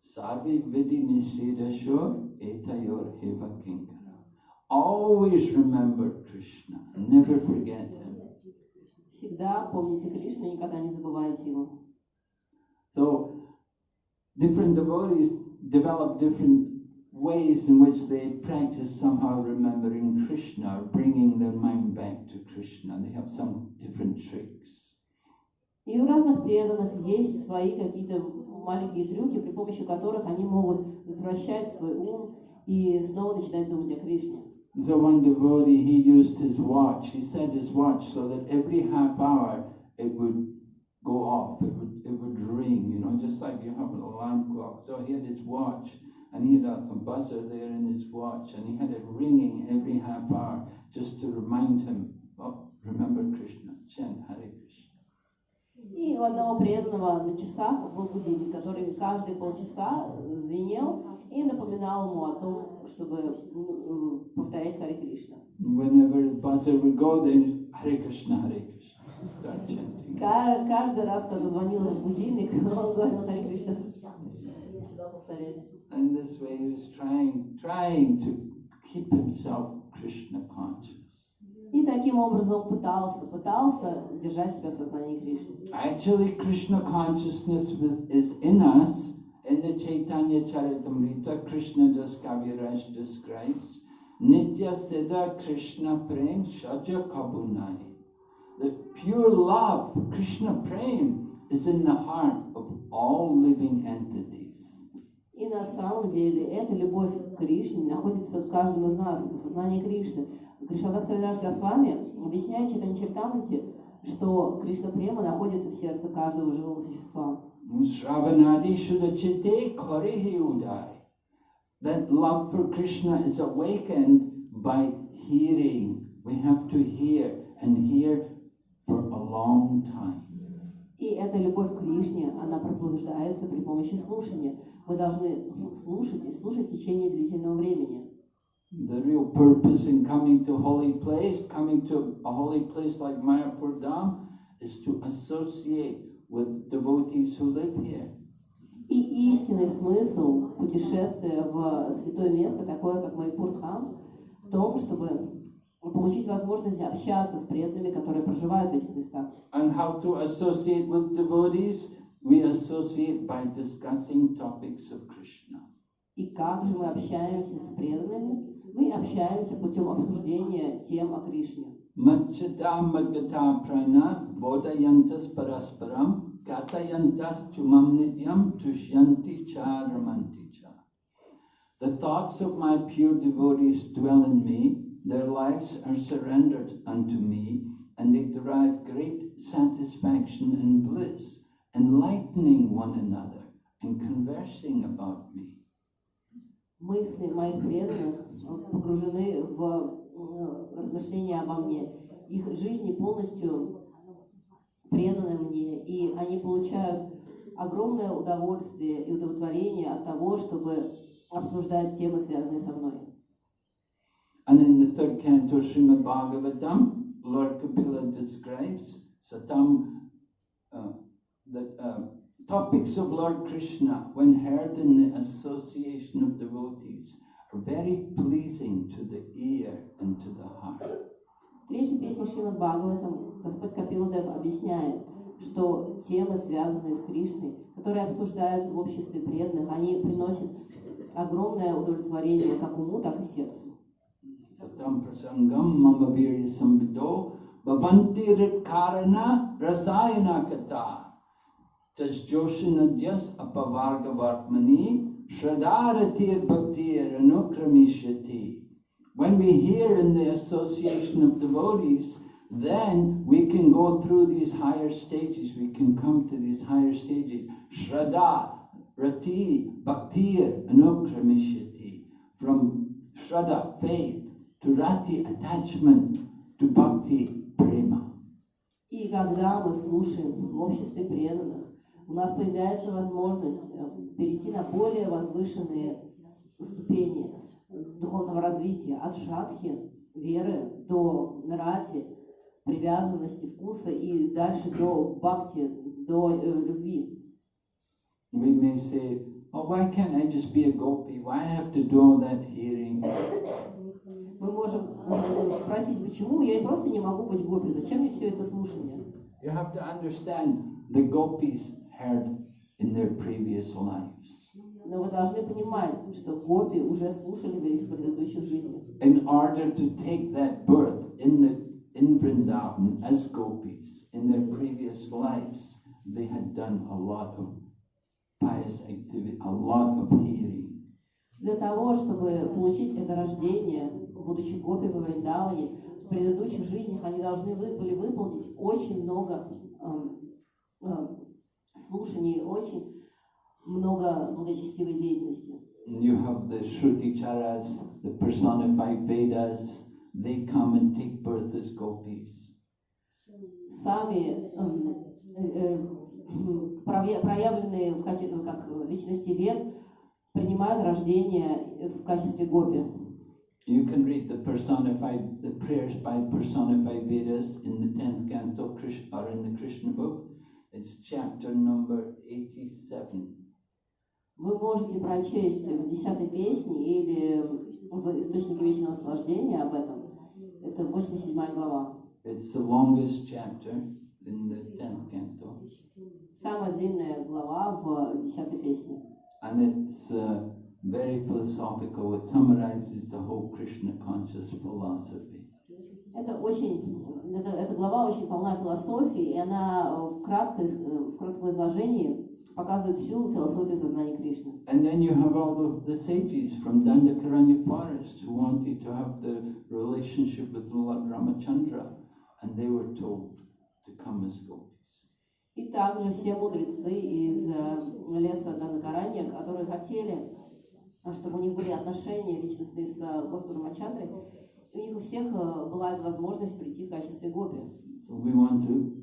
Sarvi vidi nisidashur etayor eva kinkara. Always remember Krishna, never forget him. Всегда помните Кришну, никогда не забывайте его. So, different devotees develop different ways in which they practice somehow remembering Krishna or bringing their mind back to Krishna. They have some different tricks. И у разных преданных есть свои какие-то маленькие трюки, при помощи которых они могут возвращать свой ум и снова начинать думать о Кришне. So one devotee, he used his watch. He set his watch so that every half hour it would go off. It would it would ring, you know, just like you have an alarm clock. So he had his watch, and he had a, a buzzer there in his watch, and he had it ringing every half hour just to remind him, oh, remember Krishna, chant Hare Krishna. И у одного преданного на часах был будильник, который каждые полчаса звенел и напоминал ему о том, чтобы ну, э, повторять Харе Кришна. Whenever the buzzer would go, then Hare Krishna, Hare Krishna, start chanting. Ка- Каждый раз, когда звонил этот будильник, он говорил Харе Кришна. And this way he was trying, trying to keep himself Krishna conscious. И таким образом пытался, пытался держать себя в сознании Кришны. Actually, Krishna consciousness is in us. In the Chaitanya Charitamrita, Krishna Das Kaviraj describes Nitya Siddha Krishna Prem Shaja Kabunai. The pure love, Krishna Prem, is in the heart of all living entities. И на самом деле эта любовь к Кришне находится в каждом из нас, это сознание Кришны. Кришнадас Кавираж Госвами объясняет Читани Чайтамрити, что Кришна Према находится в сердце каждого живого существа. Shravanadi Shudachite Karihi Udai. That love for Krishna is awakened by hearing. We have to hear and hear long time. И эта любовь к Кришне, она пробуждается при помощи слушания. Мы должны слушать и слушать в течение длительного времени. The real purpose in coming to holy place, coming to a holy place like Mayapur Dham, is to associate with devotees who live here. И истинный смысл путешествия в святое место, такое как Майпурдхам, в том, чтобы получить возможность общаться с преданными, которые проживают в этих местах. And how to associate with devotees? We associate by discussing topics of Krishna. И как же мы общаемся с преданными? Мы общаемся путем обсуждения тем о Кришне. Prana Bodayantas Parasparam Gatayantas Chumam Nityam Tushyanti Charamanti Cha. The thoughts of my pure devotees dwell in me, their lives are surrendered unto me, and they derive great satisfaction and bliss, enlightening one another and conversing about me. Мысли моих преданных погружены в размышления обо мне. Их жизни полностью преданы мне, и они получают огромное удовольствие и удовлетворение от того, чтобы обсуждать темы, связанные со мной. And in the third canto, Srimad Bhagavatam, Lord Kapila describes Satam, uh, the uh, topics of Lord Krishna, when heard in the association of devotees, are very pleasing to the ear and to the heart. В третьей песне Шримад Бхагаватам Господь Капиладев объясняет, что темы, связанные с Кришной, которые обсуждаются в обществе преданных, они приносят огромное удовлетворение как уму, так и сердцу. Satam prasangam sambido bhavanti karana rasayana kata tas joshinadyas apavarga vartmani. When we hear in the association of devotees, then we can go through these higher stages. We can come to these higher stages. Shraddha, Rati, Bhaktir, Anukramishati. From Shraddha, faith, to Rati, attachment, to Bhakti, prema. И когда мы слушаем в обществе преданных, у нас появляется возможность э, перейти на более возвышенные ступени духовного развития, от шрадхи, веры, до рати, привязанности, вкуса и дальше до бхакти, до э, любви. We may say, oh, why can't I just be a gopi? Why I have to do all that hearing? Мы можем э, спросить, почему я просто не могу быть гопи, зачем мне все это слушание? You have to understand the gopis heard in their previous lives. Но вы должны понимать, что гопи уже слушали в их предыдущих жизнях. In order to take that birth in the in Vrindavan as gopis in their previous lives, they had done a lot of pious activity, a lot of healing. Для того, чтобы получить это рождение, будучи гопи во Вриндаване, в предыдущих жизнях они должны были выполнить очень много эм, эм, слушаний, очень много благочестивой деятельности. You have the Shruti-charas, the personified Vedas, they come and take birth as gopis. Сами эм, э, э, проявленные в каче- как личности вед принимают рождение в качестве гопи. You can read the personified, the prayers by personified Vedas in the 10th canto Krish- or in the Krishna book. It's chapter number 87. Вы можете прочесть в десятой песне или в Источнике Вечного Наслаждения об этом. Это 87 глава. It's the longest chapter in the 10th canto. Самая длинная глава в десятой песне. And it's uh, very philosophical. It summarizes the whole Krishna conscious philosophy. Это очень, это, эта глава очень полна философии, и она э, в, краткой, э, в кратком изложении показывает всю философию сознания Кришны. And then you have all the, the sages from Dandakaranya forest who wanted to have the relationship with Lord Ramachandra, and they were told to come as gopis. И также все мудрецы из э, леса Данакаранья, которые хотели, э, чтобы у них были отношения личностные с э, Господом Ачандрой, у них у всех э, была возможность прийти в качестве гопи. So we want to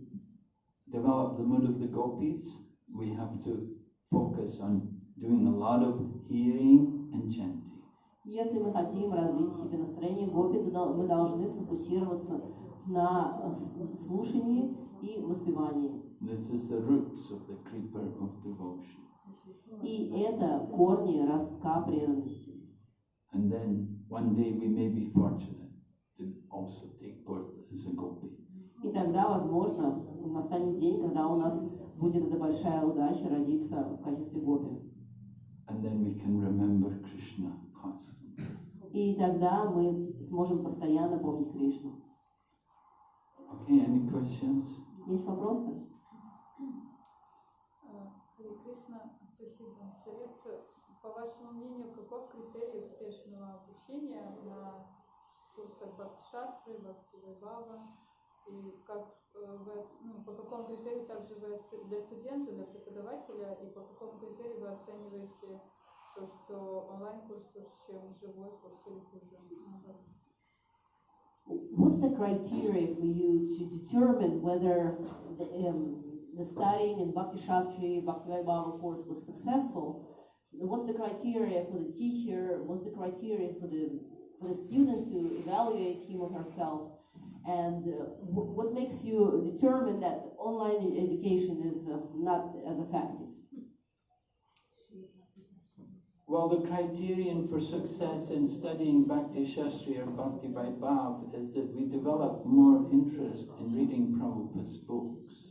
develop the mood of the gopis. We have to focus on doing a lot of hearing and chanting. Если мы хотим развить себе настроение гопи, то мы должны сфокусироваться на э, слушании и воспевании. This is the roots of the creeper of devotion. И это корни ростка преданности. And then one day we may be fortunate to also take birth as a gopi. И тогда, возможно, настанет день, когда у нас будет эта большая удача родиться в качестве гопи. And then we can remember Krishna constantly. И тогда мы сможем постоянно помнить Кришну. Okay, any questions? Есть вопросы? Кришна, спасибо лекцию. По вашему мнению, каков критерий успешного обучения на курсах Бхакти-шастры, Бхакти-вайбава? И как э, вы, ну, по какому критерию также вы оце- для студента, для преподавателя, и по какому критерию вы оцениваете то, что онлайн-курс лучше, чем живой курс или хуже? What's the criteria for you to determine whether the, um, the studying in Bhakti Shastri, Bhakti Vaibhava course was successful? What's the criteria for the teacher? What's the criteria for the for the student to evaluate him or herself? And uh, wh- what makes you determine that online education is uh, not as effective? Well, the criterion for success in studying Bhakti Shastri or Bhakti Vaibhav is that we develop more interest in reading Prabhupada's books.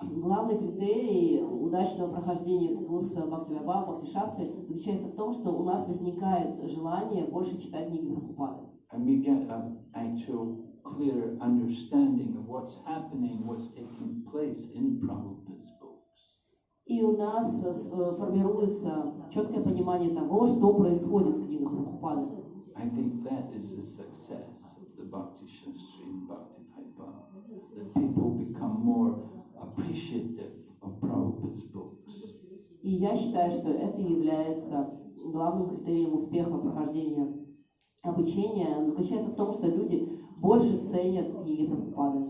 Главный критерий удачного прохождения курса Бхакти Бхакти Шастры заключается в том, что у нас возникает желание больше читать книги Прабхупады. and we get an actual clear understanding of what's happening, what's taking place in Prabhupada's books. И у нас э, э, формируется четкое понимание того, что происходит в книгах Прабхупады. I think that is the success of the Bhakti Shastri and Bhakti Vaibhava, that people become more appreciative of Prabhupada's books. И я считаю, что это является главным критерием успеха прохождения обучения. Заключается в том, что люди больше ценят книги Прабхупады.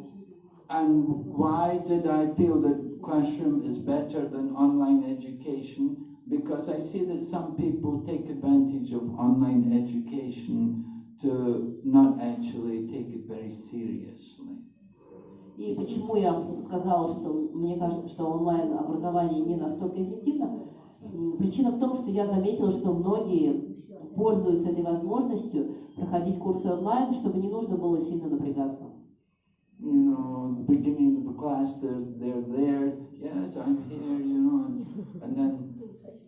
And why did I feel that classroom is better than online education? Because I see that some people take advantage of online education to not actually take it very seriously. И почему я сказала, что мне кажется, что онлайн-образование не настолько эффективно? Причина в том, что я заметила, что многие пользуются этой возможностью проходить курсы онлайн, чтобы не нужно было сильно напрягаться. You know, the beginning of the class, they're, they're there, yes, I'm here, you know, and, and then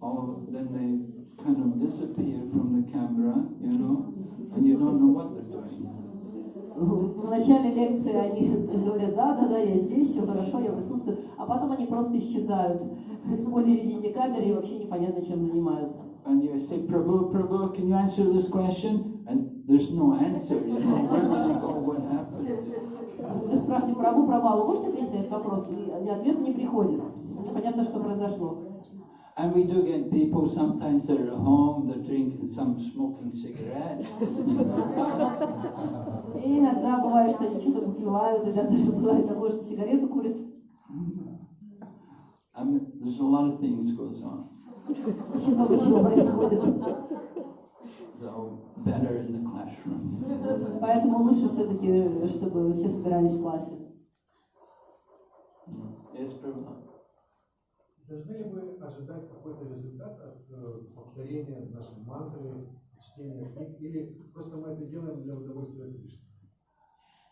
all of, then they kind of disappear from the camera, you know, and you don't know what they're doing. В начале лекции они говорят, да, да, да, я здесь, все хорошо, я присутствую, а потом они просто исчезают в поле видения камеры и вообще непонятно, чем занимаются. And you say, Prabhu, Prabhu, can you answer this question? And there's no answer, you know, where did you go, what happened? Вы спрашиваете, Прабу, Прабу, а вы можете ответить на этот вопрос? И ответа не приходит. Непонятно, что произошло. And we do get people, sometimes they're at home, they're drinking some, smoking cigarettes. И иногда бывает, что они что-то попивают, и даже бывает такое, что сигарету курят. I mean, there's a lot of things goes on. Очень много чего происходит. So, better in the classroom. Поэтому лучше все-таки, чтобы все собирались в классе. Yes, Prabhu. Должны ли мы ожидать какой-то результат от э, повторения нашей мантры, чтения книг, или просто мы это делаем для удовольствия Кришны?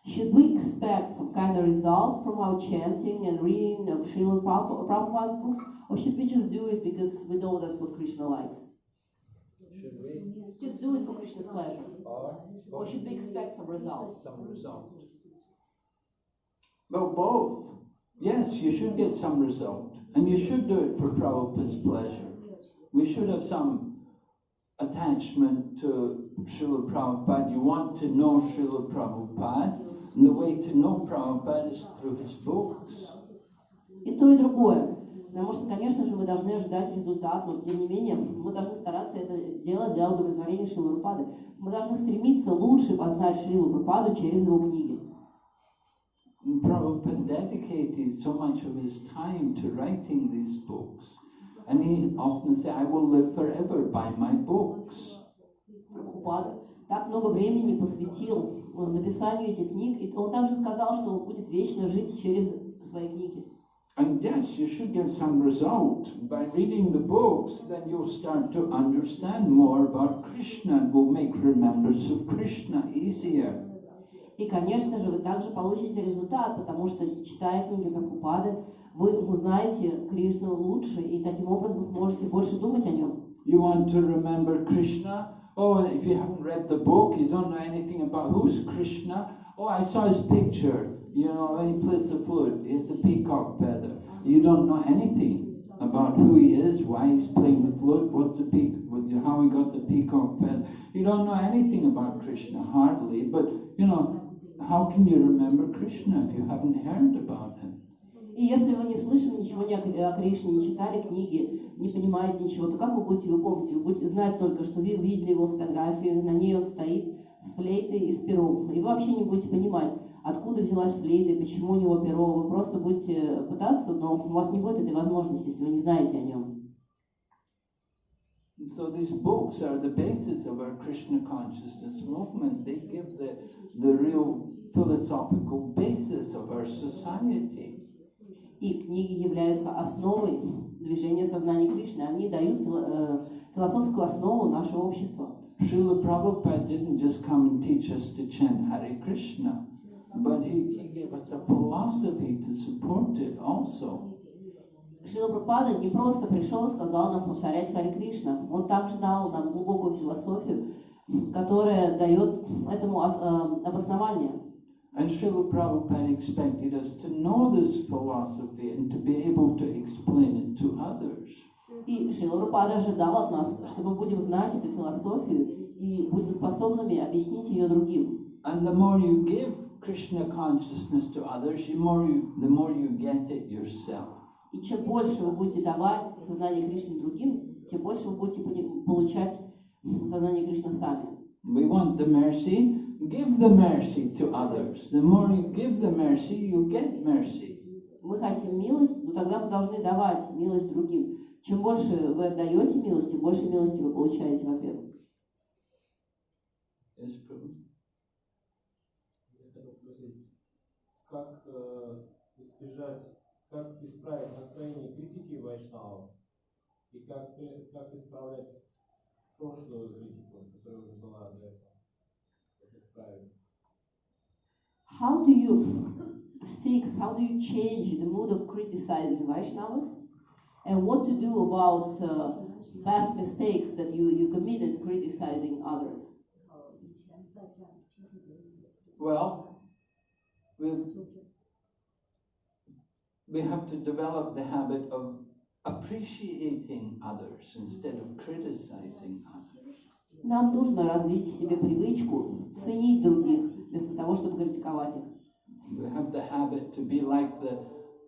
Should we expect some kind of result from our chanting and reading of Srila Prabhu- Prabhupada's books, or should we just do it because we know that's what Krishna likes? Should we? Just do it for Krishna's pleasure. Or? Or should we expect some results? Some result. Well, both. Yes, you should get some result. And you should do it for Prabhupada's pleasure. We should have some attachment to Srila Prabhupada. You want to know Srila Prabhupada, and the way to know Prabhupada is through his books. И то, и другое. Потому что, конечно же, мы должны ожидать результат, но тем не менее мы должны стараться это делать для удовлетворения Шилы Прабхупады. Мы должны стремиться лучше познать Шрилу Прабхупаду через его книги. And Prabhupada dedicated so much of his time to writing these books. And he often said, I will live forever by my books. Прабхупада так много времени посвятил э, написанию этих книг, и он также сказал, что он будет вечно жить через свои книги. And yes, you should get some result. By reading the books, then you'll start to understand more about Krishna and will make remembrance of Krishna easier. И, конечно же, вы также получите результат, потому что, читая книги Прабхупады, вы узнаете Кришну лучше, и таким образом сможете больше думать о нем. You want to remember Krishna? Oh, if you haven't read the book, you don't know anything about who's Krishna. Oh, I saw his picture. You know, when he plays the flute, has a peacock feather. You don't know anything about who he is, why he's playing the flute, what's the peak, how he got the peacock feather. You don't know anything about Krishna, hardly. But you know, how can you remember Krishna if you haven't heard about him? И если вы не слышали ничего ни о, о Кришне, не читали книги, не понимаете ничего, то как вы будете его помнить? Вы будете знать только, что вы видели его фотографию, на ней он стоит с флейтой и с пером. И вы вообще не будете понимать, откуда взялась флейта почему у него перо. Вы просто будете пытаться, но у вас не будет этой возможности, если вы не знаете о нем. So these books are the basis of our Krishna consciousness movement. They give the, the real philosophical basis of our society. И книги являются основой движения сознания Кришны. Они дают фило- э, философскую основу нашего общества. Srila Prabhupada didn't just come and teach us to chant Hare Krishna, but he, he gave us a philosophy to support it also. Шрила Прабхупада не просто пришел и сказал нам повторять Хари Кришна. Он также дал нам глубокую философию, которое дает этому э, обоснование. And Srila Prabhupada expected us to know this philosophy and to be able to explain it to others. И Шрила Прабхупада ожидал от нас, что мы будем знать эту философию и будем способными объяснить ее другим. And the more you give Krishna consciousness to others, the more you, the more you get it yourself. И чем больше вы будете давать сознание Кришны другим, тем больше вы будете получать сознание Кришны сами. We want the mercy, give the mercy to others. The more you give the mercy, you get mercy. Мы хотим милость, но тогда мы должны давать милость другим. Чем больше вы отдаете милость, тем больше милости вы получаете в ответ. Как э, избежать, как исправить настроение критики вайшнавов и как, при- как исправлять прошлую критику, которая уже была до этого? Как исправить? How do you fix, how do you change the mood of criticizing Vaishnavas? And what to do about uh, past mistakes that you, you committed criticizing others? Well, we, we have to develop the habit of appreciating others instead of criticizing others. Нам нужно развить в себе привычку ценить других, вместо того, чтобы критиковать их. We have the habit to be like the,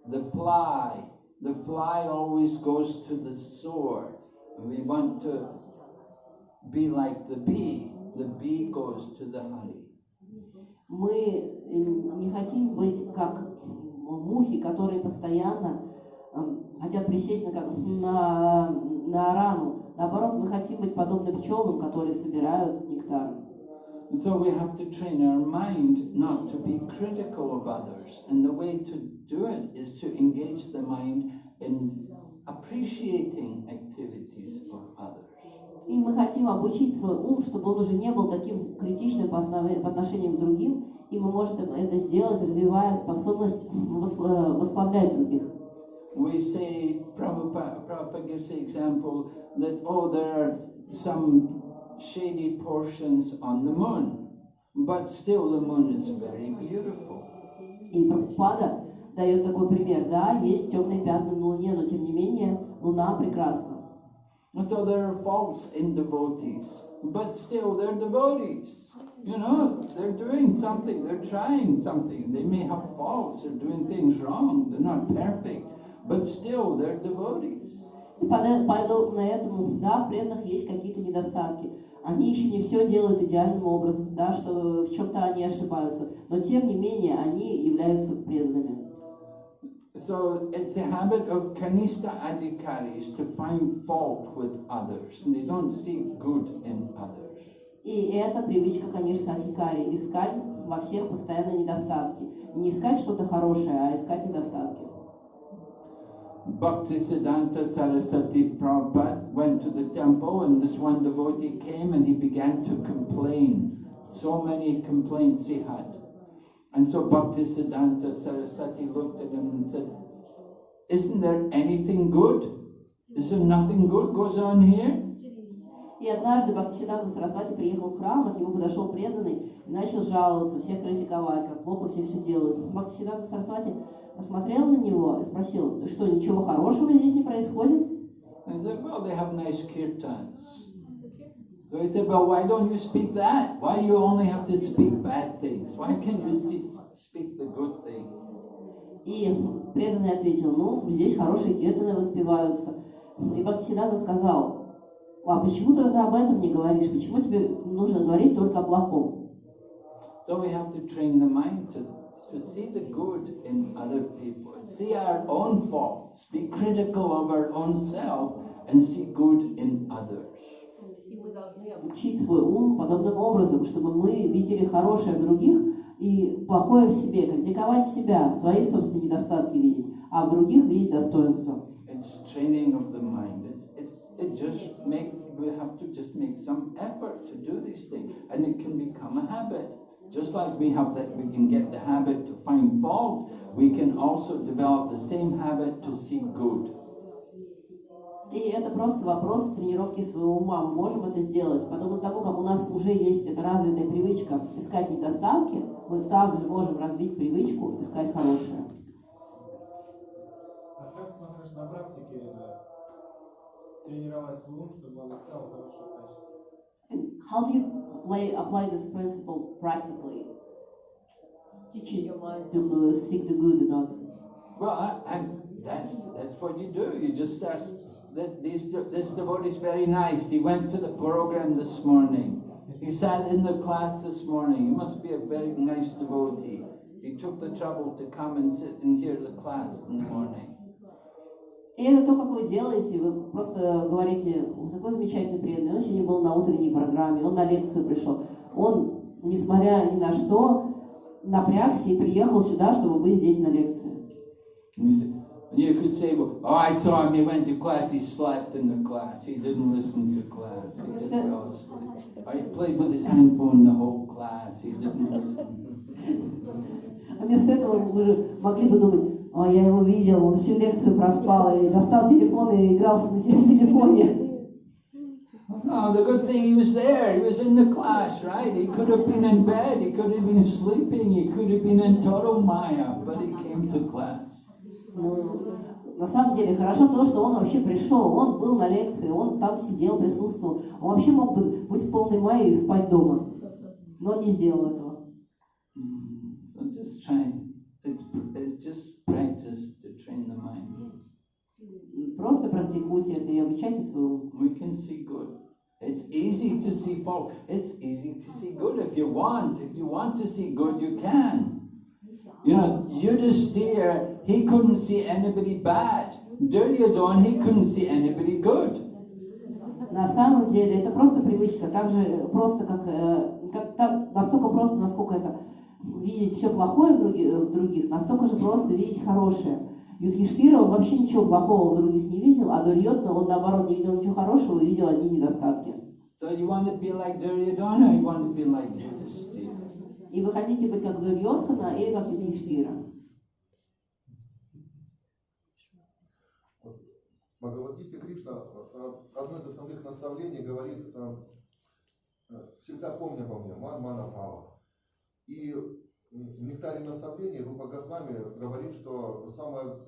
the fly. The fly always goes to the sword. And we want to be like the bee. The bee goes to the honey. Мы э, не хотим быть как мухи, которые постоянно эм, хотят присесть на, на, на рану. Наоборот, мы хотим быть подобны пчелам, которые собирают нектар. So we have to train our mind not to be critical of others. And the way to do it is to engage the mind in appreciating activities. И мы хотим обучить свой ум, чтобы он уже не был таким критичным по, отношению к другим, и мы можем это сделать, развивая способность восславлять других. We say, Prabhupada, Prabhupada gives the example that, oh, there are some shady portions on the moon, but still the moon is very beautiful. И Прабхупада дает такой пример. Да, есть темные пятна на Луне, но тем не менее Луна прекрасна. And so there are faults in devotees, but still they're devotees. You know, they're doing something, they're trying something. They may have faults, they're doing things wrong, they're not perfect, but still they're devotees. Подобно этому, да, в преданных есть какие-то недостатки. Они еще не все делают идеальным образом, да, что в чем-то они ошибаются. Но тем не менее они являются преданными. So it's a habit of kanista adhikaris to find fault with others, and they don't see good in others. И это привычка, конечно, Адхикари, искать во всех постоянно недостатки. Не искать что-то хорошее, а искать недостатки. Bhaktisiddhanta Saraswati Prabhupada went to the temple and this one devotee came and he began to complain. So many complaints he had. And so Bhaktisiddhanta Saraswati looked at him and said, Isn't there anything good? Is there nothing good goes on here? И однажды Бхактисиданта Сарасвати приехал в храм, к нему подошел преданный и начал жаловаться, всех критиковать, как плохо все все делают. Бхактисиданта Сарасвати посмотрел на него и спросил, что, ничего хорошего здесь не происходит? And said, Well, they have nice kirtans. So he said, Well, why don't you speak that? Why you only have to speak bad things? Why can't you speak the good things? И преданный ответил, ну, здесь хорошие киртаны воспеваются. И Бхактисиданта сказал, а почему ты тогда об этом не говоришь? Почему тебе нужно говорить только о плохом? So we have to train the mind to, to see the good in other people, see our own faults, be critical of our own self, and see good in others. Должны обучить свой ум подобным образом, чтобы мы видели хорошее в других и плохое в себе, критиковать себя, свои собственные недостатки видеть, а в других видеть habit. Just like we have that, we can get the habit to find fault. We can also develop the same habit to see good. И это просто вопрос тренировки своего ума. Мы можем это сделать. Потому того, как у нас уже есть эта развитая привычка искать недостатки, мы также можем развить привычку искать хорошее. А как, Махараш, на практике это тренировать свой ум, чтобы он искал хорошее качество? And how do you play, apply this principle practically? Teaching your mind to seek the good in others. Well, I, I'm, that's, that's what you do. You just start. This, this devotee is very nice. He went to the program this morning. He sat in the class this morning. He must be a very nice devotee. He took the trouble to come and sit and hear the class in the morning. И это то, как вы делаете, вы просто говорите, «Он такой замечательный преданный, он сегодня был на утренней программе, он на лекцию пришел. Он, несмотря ни на что, напрягся и приехал сюда, чтобы быть здесь на лекции. And you, say, and you could say, well, oh, I saw him. He went to class. He slept in the class. He didn't listen to class. He just fell asleep. Or he played with his handphone the whole class. He didn't listen. А вместо этого вы же могли бы думать, а я его видел, он всю лекцию проспал и достал телефон и игрался на те- телефоне. No, the good thing he was there. He was in the class, right? He could have been in bed. He could have been sleeping. He could have been in total maya, but he came to class. На самом деле хорошо то, что он вообще пришел, он был на лекции, он там сидел, присутствовал. Он вообще мог бы быть в полной мае и спать дома, но он не сделал этого. Mm. И Просто практикуйте это и обучайте свой ум. We can see good. It's easy to see fault. It's easy to see good if you want. If you want to see good, you can. You know, Yudhisthira, he couldn't see anybody bad. Duryodhan, he couldn't see anybody good. На самом деле это просто привычка, так же просто, как, э, как так- настолько просто, насколько это видеть все плохое в, други- в других, настолько же просто видеть хорошее. Юдхиштира, он вообще ничего плохого в других не видел, а Дурьотна, он наоборот не видел ничего хорошего и видел одни недостатки. So you want to be like Duryodhana you want to be like Yudhisthira? И вы хотите быть как Дурьотхана или как Юдхиштира? Бхагавадгите Кришна э, одно из основных наставлений говорит, э, э, всегда помни обо мне, ман мана пава. И в нектаре наставлений Рупа Госвами говорит, что самая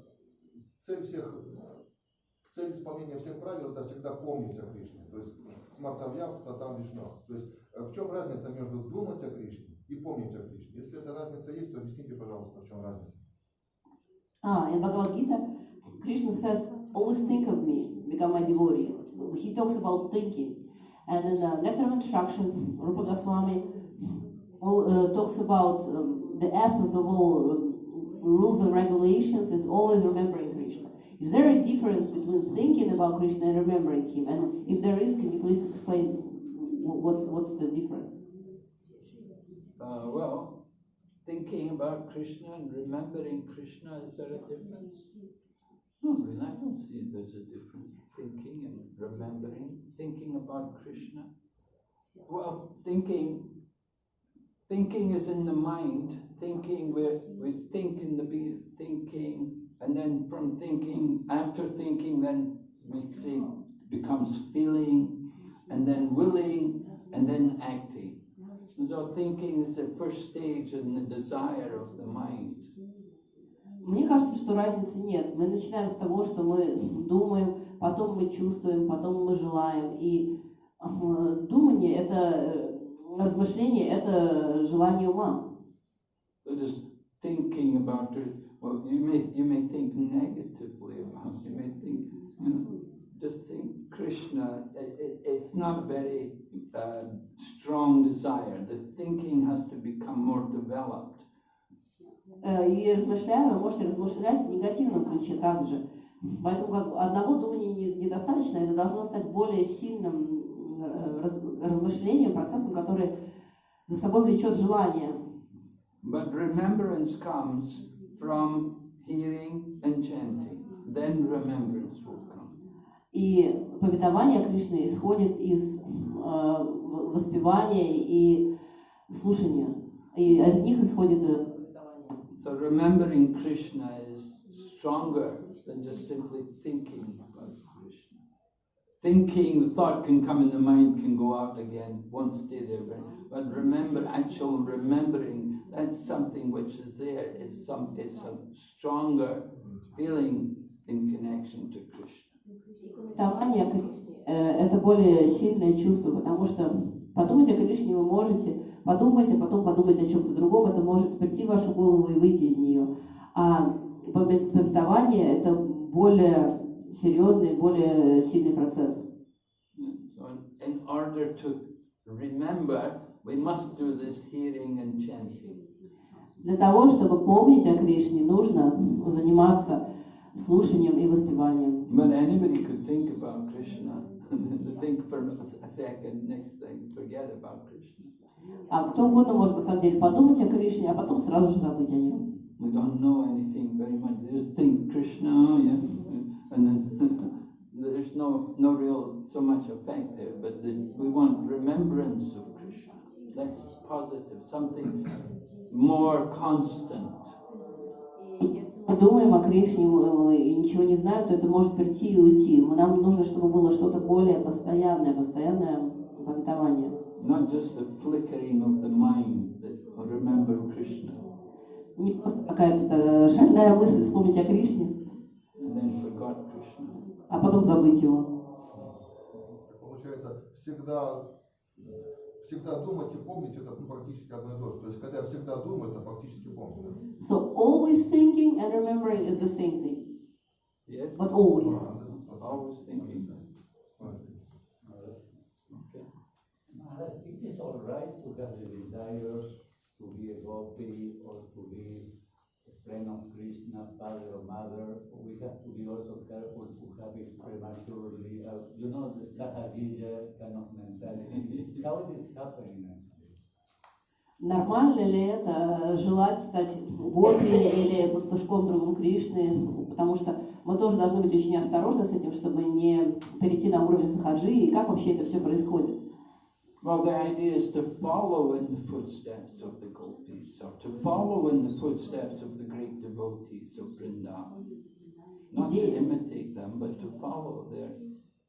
цель всех, цель исполнения всех правил это всегда помнить о Кришне. То есть смартавьям статан вишно. То есть э, в чем разница между думать о Кришне и помнить о Кришне? Если эта разница есть, то объясните, пожалуйста, в чем разница. Ah, in Bhagavad Gita, Krishna says, always think of me, become my devotee. He talks about thinking. And in the Nectar of Instruction, Rupa Goswami uh, talks about um, the essence of all um, rules and regulations is always remembering Krishna. Is there a difference between thinking about Krishna and remembering him? And if there is, can you please explain wh- what's, what's the difference? Uh, well, thinking about Krishna and remembering Krishna, is there a difference? No, really, I don't see there's a difference. Thinking and remembering, thinking about Krishna. Well, thinking, thinking is in the mind. Thinking, we we think in the be thinking, and then from thinking, after thinking, then we say becomes feeling, and then willing, and then acting. So thinking is the first stage in the desire of the mind. Мне кажется, что разницы нет. Мы начинаем с того, что мы думаем, потом мы чувствуем, потом мы желаем. И э, думание – это э, размышление, это желание ума. So just thinking about it, well, you may you may think negatively about it. You may think, you know, just think Krishna. It, it, it's not very uh, strong desire. The thinking has to become more developed. Э, И размышляя, вы можете размышлять в негативном ключе также. Поэтому как одного думания не- недостаточно, это должно стать более сильным э, раз- размышлением, процессом, который за собой влечет желание. But remembrance comes from hearing and chanting. Then remembrance will come. И пометование Кришны исходит из э, в- воспевания и слушания. И из них исходит э, пометование. So remembering Krishna is stronger than just simply thinking about Krishna. thinking, the thought can come in the mind, can go out again, won't stay there. But, but remember, actual remembering, that's something which is there. It's some, it's a stronger feeling in connection to Krishna. Кришне э, – это более сильное чувство, потому что подумать о Кришне вы можете, подумать, а потом подумать о чем-то другом, это может прийти в вашу голову и выйти из нее. А пометование – это более серьезный, более сильный процесс. In order to remember, we must do this hearing and chanting. Для того, чтобы помнить о Кришне, нужно заниматься слушанием и воспеванием. But anybody could think about Krishna, think for a second, next thing, forget about Krishna. А кто угодно может на самом деле подумать о Кришне, а потом сразу же забыть о нем. We don't know anything very much. We just think Krishna, oh, yeah, and then there's no no real so much effect there. But the, we want remembrance of Krishna. That's positive, something more constant. Думаем о Кришне э, и ничего не знаем, то это может прийти и уйти. Нам нужно, чтобы было что-то более постоянное, постоянное пометование. Not just the flickering of the mind that remember Krishna Не просто какая-то э, шальная мысль вспомнить о Кришне, and then forgot Krishna. а потом забыть его. Получается, всегда, всегда думать и помнить это ну, практически одно и то же. То есть, когда я всегда думаю, это фактически помню. да? So always thinking and remembering is the same thing, Yes? but always. Always thinking. Maharaj, it is all right to have the desire to be a gopi or to be friend of Krishna, father or mother. We have to be also careful to have it prematurely. Uh, you know, the Sahajija kind of mentality. How is this happening actually? Нормально ли это желать стать гопи или пастушком другом Кришны? Потому что мы тоже должны быть очень осторожны с этим, чтобы не перейти на уровень сахаджи. И как вообще это все происходит? Well, the idea is to follow in the footsteps of the gopis, or to follow in the footsteps of the great devotees of Vrindavan. Not to imitate them, but to follow their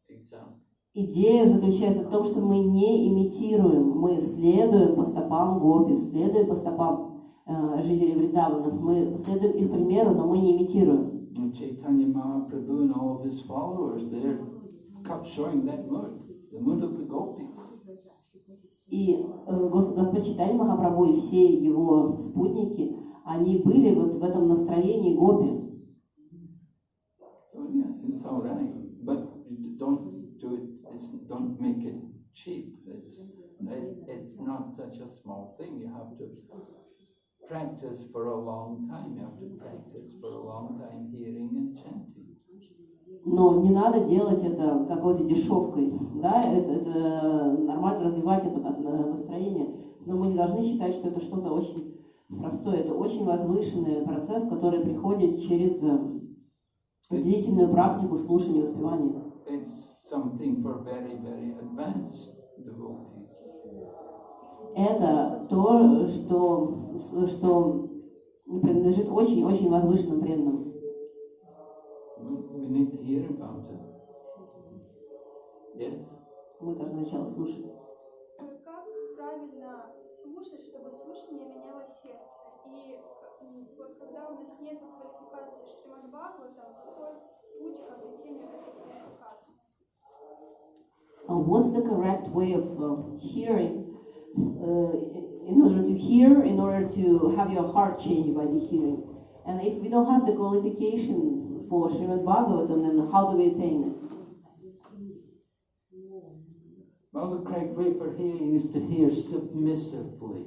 example. Идея заключается в том, что мы не имитируем, мы следуем по стопам гопи, следуем по стопам э, жителей Вриндавана. Мы следуем их примеру, но мы не имитируем. And Chaitanya Mahaprabhu and all of his followers, they're kept showing that mood, the mood of the gopis. И э, Гос- Господь Читания Махапрабху и все его спутники, они были вот в этом настроении гопи. Practice for a long time. You have to practice for a long time hearing and chanting. Но не надо делать это какой-то дешевкой. Да, это, это нормально развивать это на- на- настроение. Но мы не должны считать, что это что-то очень простое. Это очень возвышенный процесс, который приходит через э, длительную практику слушания и воспевания. Very, very. Это то, что, что принадлежит очень-очень возвышенным преданным. We, need to hear about it. Yes. Мы должны сначала слушать. Как правильно слушать, чтобы слушание меняло сердце? И вот когда у нас нет квалификации Шримад Бхагаватам, какой путь к обретению этой квалификации? Uh, what's the correct way of uh, hearing uh, in order to hear, in order to have your heart changed by the hearing? And if we don't have the qualification for Srimad Bhagavatam, then how do we attain it? Well, the correct way for hearing is to hear submissively.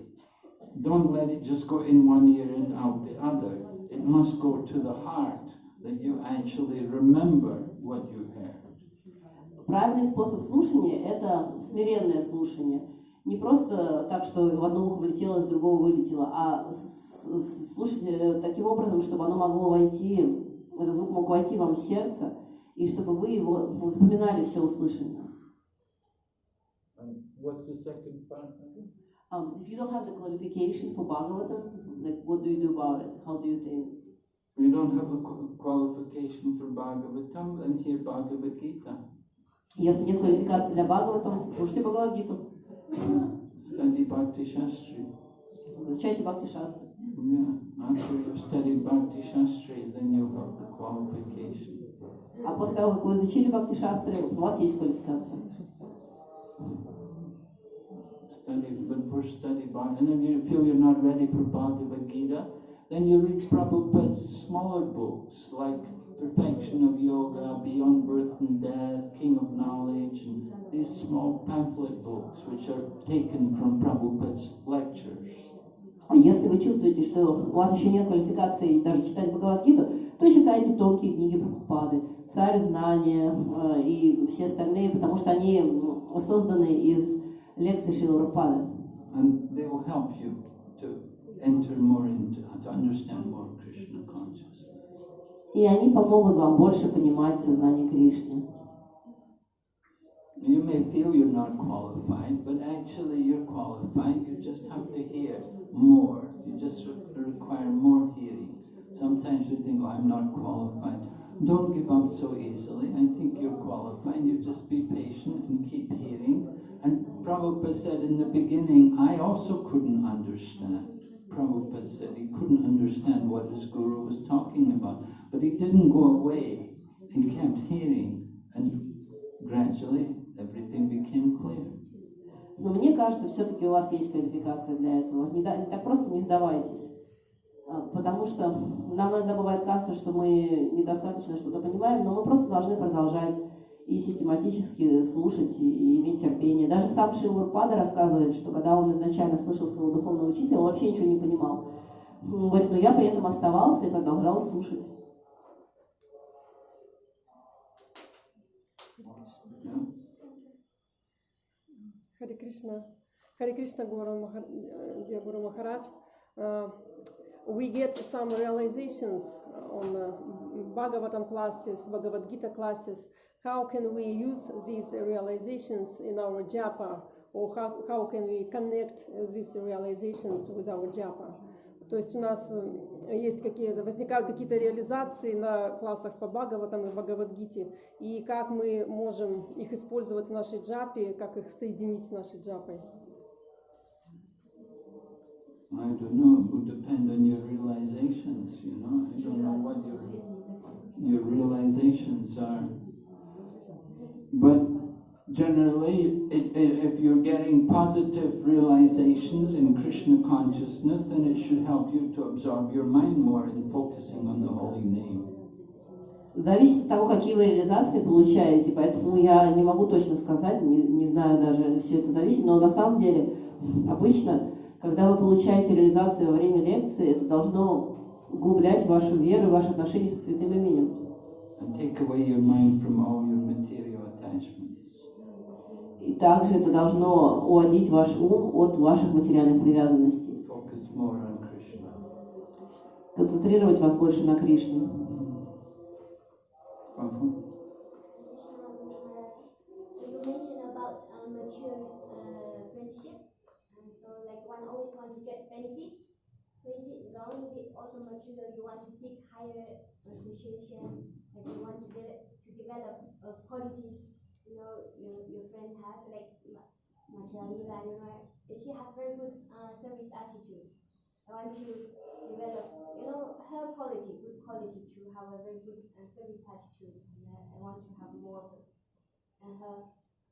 Don't let it just go in one ear and out the other. It must go to the heart that you actually remember what you heard. Правильный способ слушания – это смиренное слушание. Не просто так, что в одно ухо влетело, из другого вылетело, а слушать э, таким образом, чтобы оно могло войти, этот звук мог войти вам в сердце, и чтобы вы его запоминали все услышанное. What's the second part? Um, if you don't have the qualification for Bhagavatam, like what do you do about it? How do you it? You don't have a qu- qualification for Bhagavatam, then hear Bhagavad Gita. Если нет квалификации для Бхагаватам, слушайте Бхагавадгиту, Study Bhakti Shastri. изучайте Бхакти Шастры. Yeah, after you've studied Bhakti Shastri, then you have the qualification. А после того, как вы изучили Бхакти Шастры, вот у вас есть квалификация. Study, but first study Bhagavad And if you feel you're not ready for Bhagavad Gita, then you read Prabhupada's smaller books like Perfection of Yoga, Beyond Birth and Death, King of Knowledge, and these small pamphlet books which are taken from Prabhupada's lectures. А Если вы чувствуете, что у вас еще нет квалификации даже читать Бхагавадгиту, то читайте тонкие книги Прабхупады, Царь знания э, и все остальные, потому что они созданы из лекций Шила Прабхупады. And they will help you to enter more into, to understand more Krishna consciousness. И они помогут вам больше понимать сознание Кришны. You may feel you're not qualified, but actually you're qualified. You just have to hear more. You just re- require more hearing. Sometimes you think, oh, I'm not qualified. Don't give up so easily. I think you're qualified. You just be patient and keep hearing. And Prabhupada said in the beginning, I also couldn't understand. Prabhupada said he couldn't understand what his guru was talking about. But he didn't go away. He kept hearing. And gradually everything became clear. Но мне кажется, все-таки у вас есть квалификация для этого. Не, да- так просто не сдавайтесь. А, Потому что нам иногда бывает кажется, что мы недостаточно что-то понимаем, но мы просто должны продолжать и систематически слушать и, иметь терпение. Даже сам Шилварпада рассказывает, что когда он изначально слышал своего духовного учителя, он вообще ничего не понимал. Он говорит, но я при этом оставался и продолжал слушать. Krishna, Hare Krishna Guru, uh, dear Guru Maharaj, uh, we get some realizations on uh, Bhagavatam classes, Bhagavad Gita classes. How can we use these realizations in our japa? Or how, how can we connect these realizations with our japa? То есть у нас э, есть какие-то, возникают какие-то реализации на классах по Бхагаватам и Бхагавадгите, и как мы можем их использовать в нашей джапе, как их соединить с нашей джапой. I don't know, it would depend on your realizations, you know. I don't know what your, your realizations are. But generally, it, if you're getting positive realizations in Krishna consciousness, then it should help you to absorb your mind more in focusing on the holy name. Зависит от того, какие вы реализации получаете, поэтому я не могу точно сказать, не, не знаю даже, все это зависит, но на самом деле обычно, когда вы получаете реализации во время лекции, это должно углублять вашу веру, ваши отношения со святым именем. And take away your mind from all your material attachments. И также это должно уводить ваш ум от ваших материальных привязанностей, Focus more on Krishna. концентрировать вас больше на Кришне. Prabhu? So you mentioned about uh, mature uh, friendship, and so like one always want to get benefits. So is it wrong? Is it also material? You want to seek higher association, like you want to de- to develop uh, qualities. You know, your, your friend has like Ma- Macharila, you know, she has very good uh, service attitude. I want to develop, you know, her quality, good quality to have a very good uh, service attitude. And uh, I want to have more of it. And her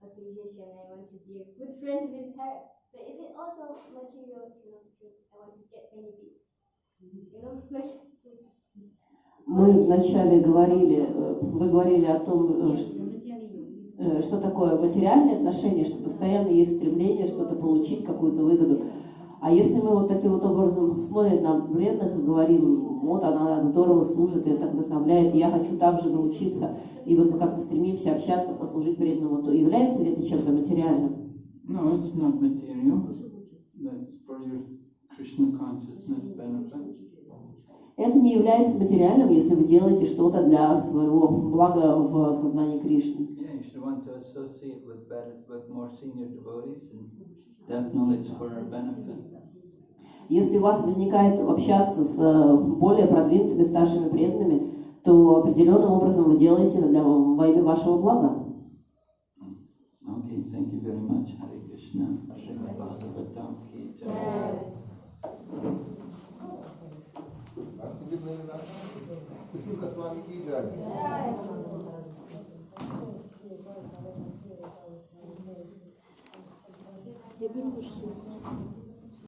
association, I want to be a good friend with her. So is it also material, you know, to, I want to get benefits? You know, like, Мы вначале говорили, э, вы говорили о том, э, ш- э, что такое материальные отношения, что постоянно есть стремление что-то получить, какую-то выгоду. А если мы вот таким вот образом смотрим на вредных и говорим, вот она так здорово служит, и так вдохновляет, я хочу также научиться, и вот мы как-то стремимся общаться, послужить преданному, то является ли это чем-то материальным? No, it's not material. That's for your Krishna consciousness benefit. Это не является материальным, если вы делаете что-то для своего блага в сознании Кришны want to associate with better, with more senior devotees, and definitely it's for our benefit. Если у вас возникает общаться с более продвинутыми старшими преданными, то определенным образом вы делаете для, во имя вашего блага. Okay, thank you very much, Hare Krishna. Спасибо, с.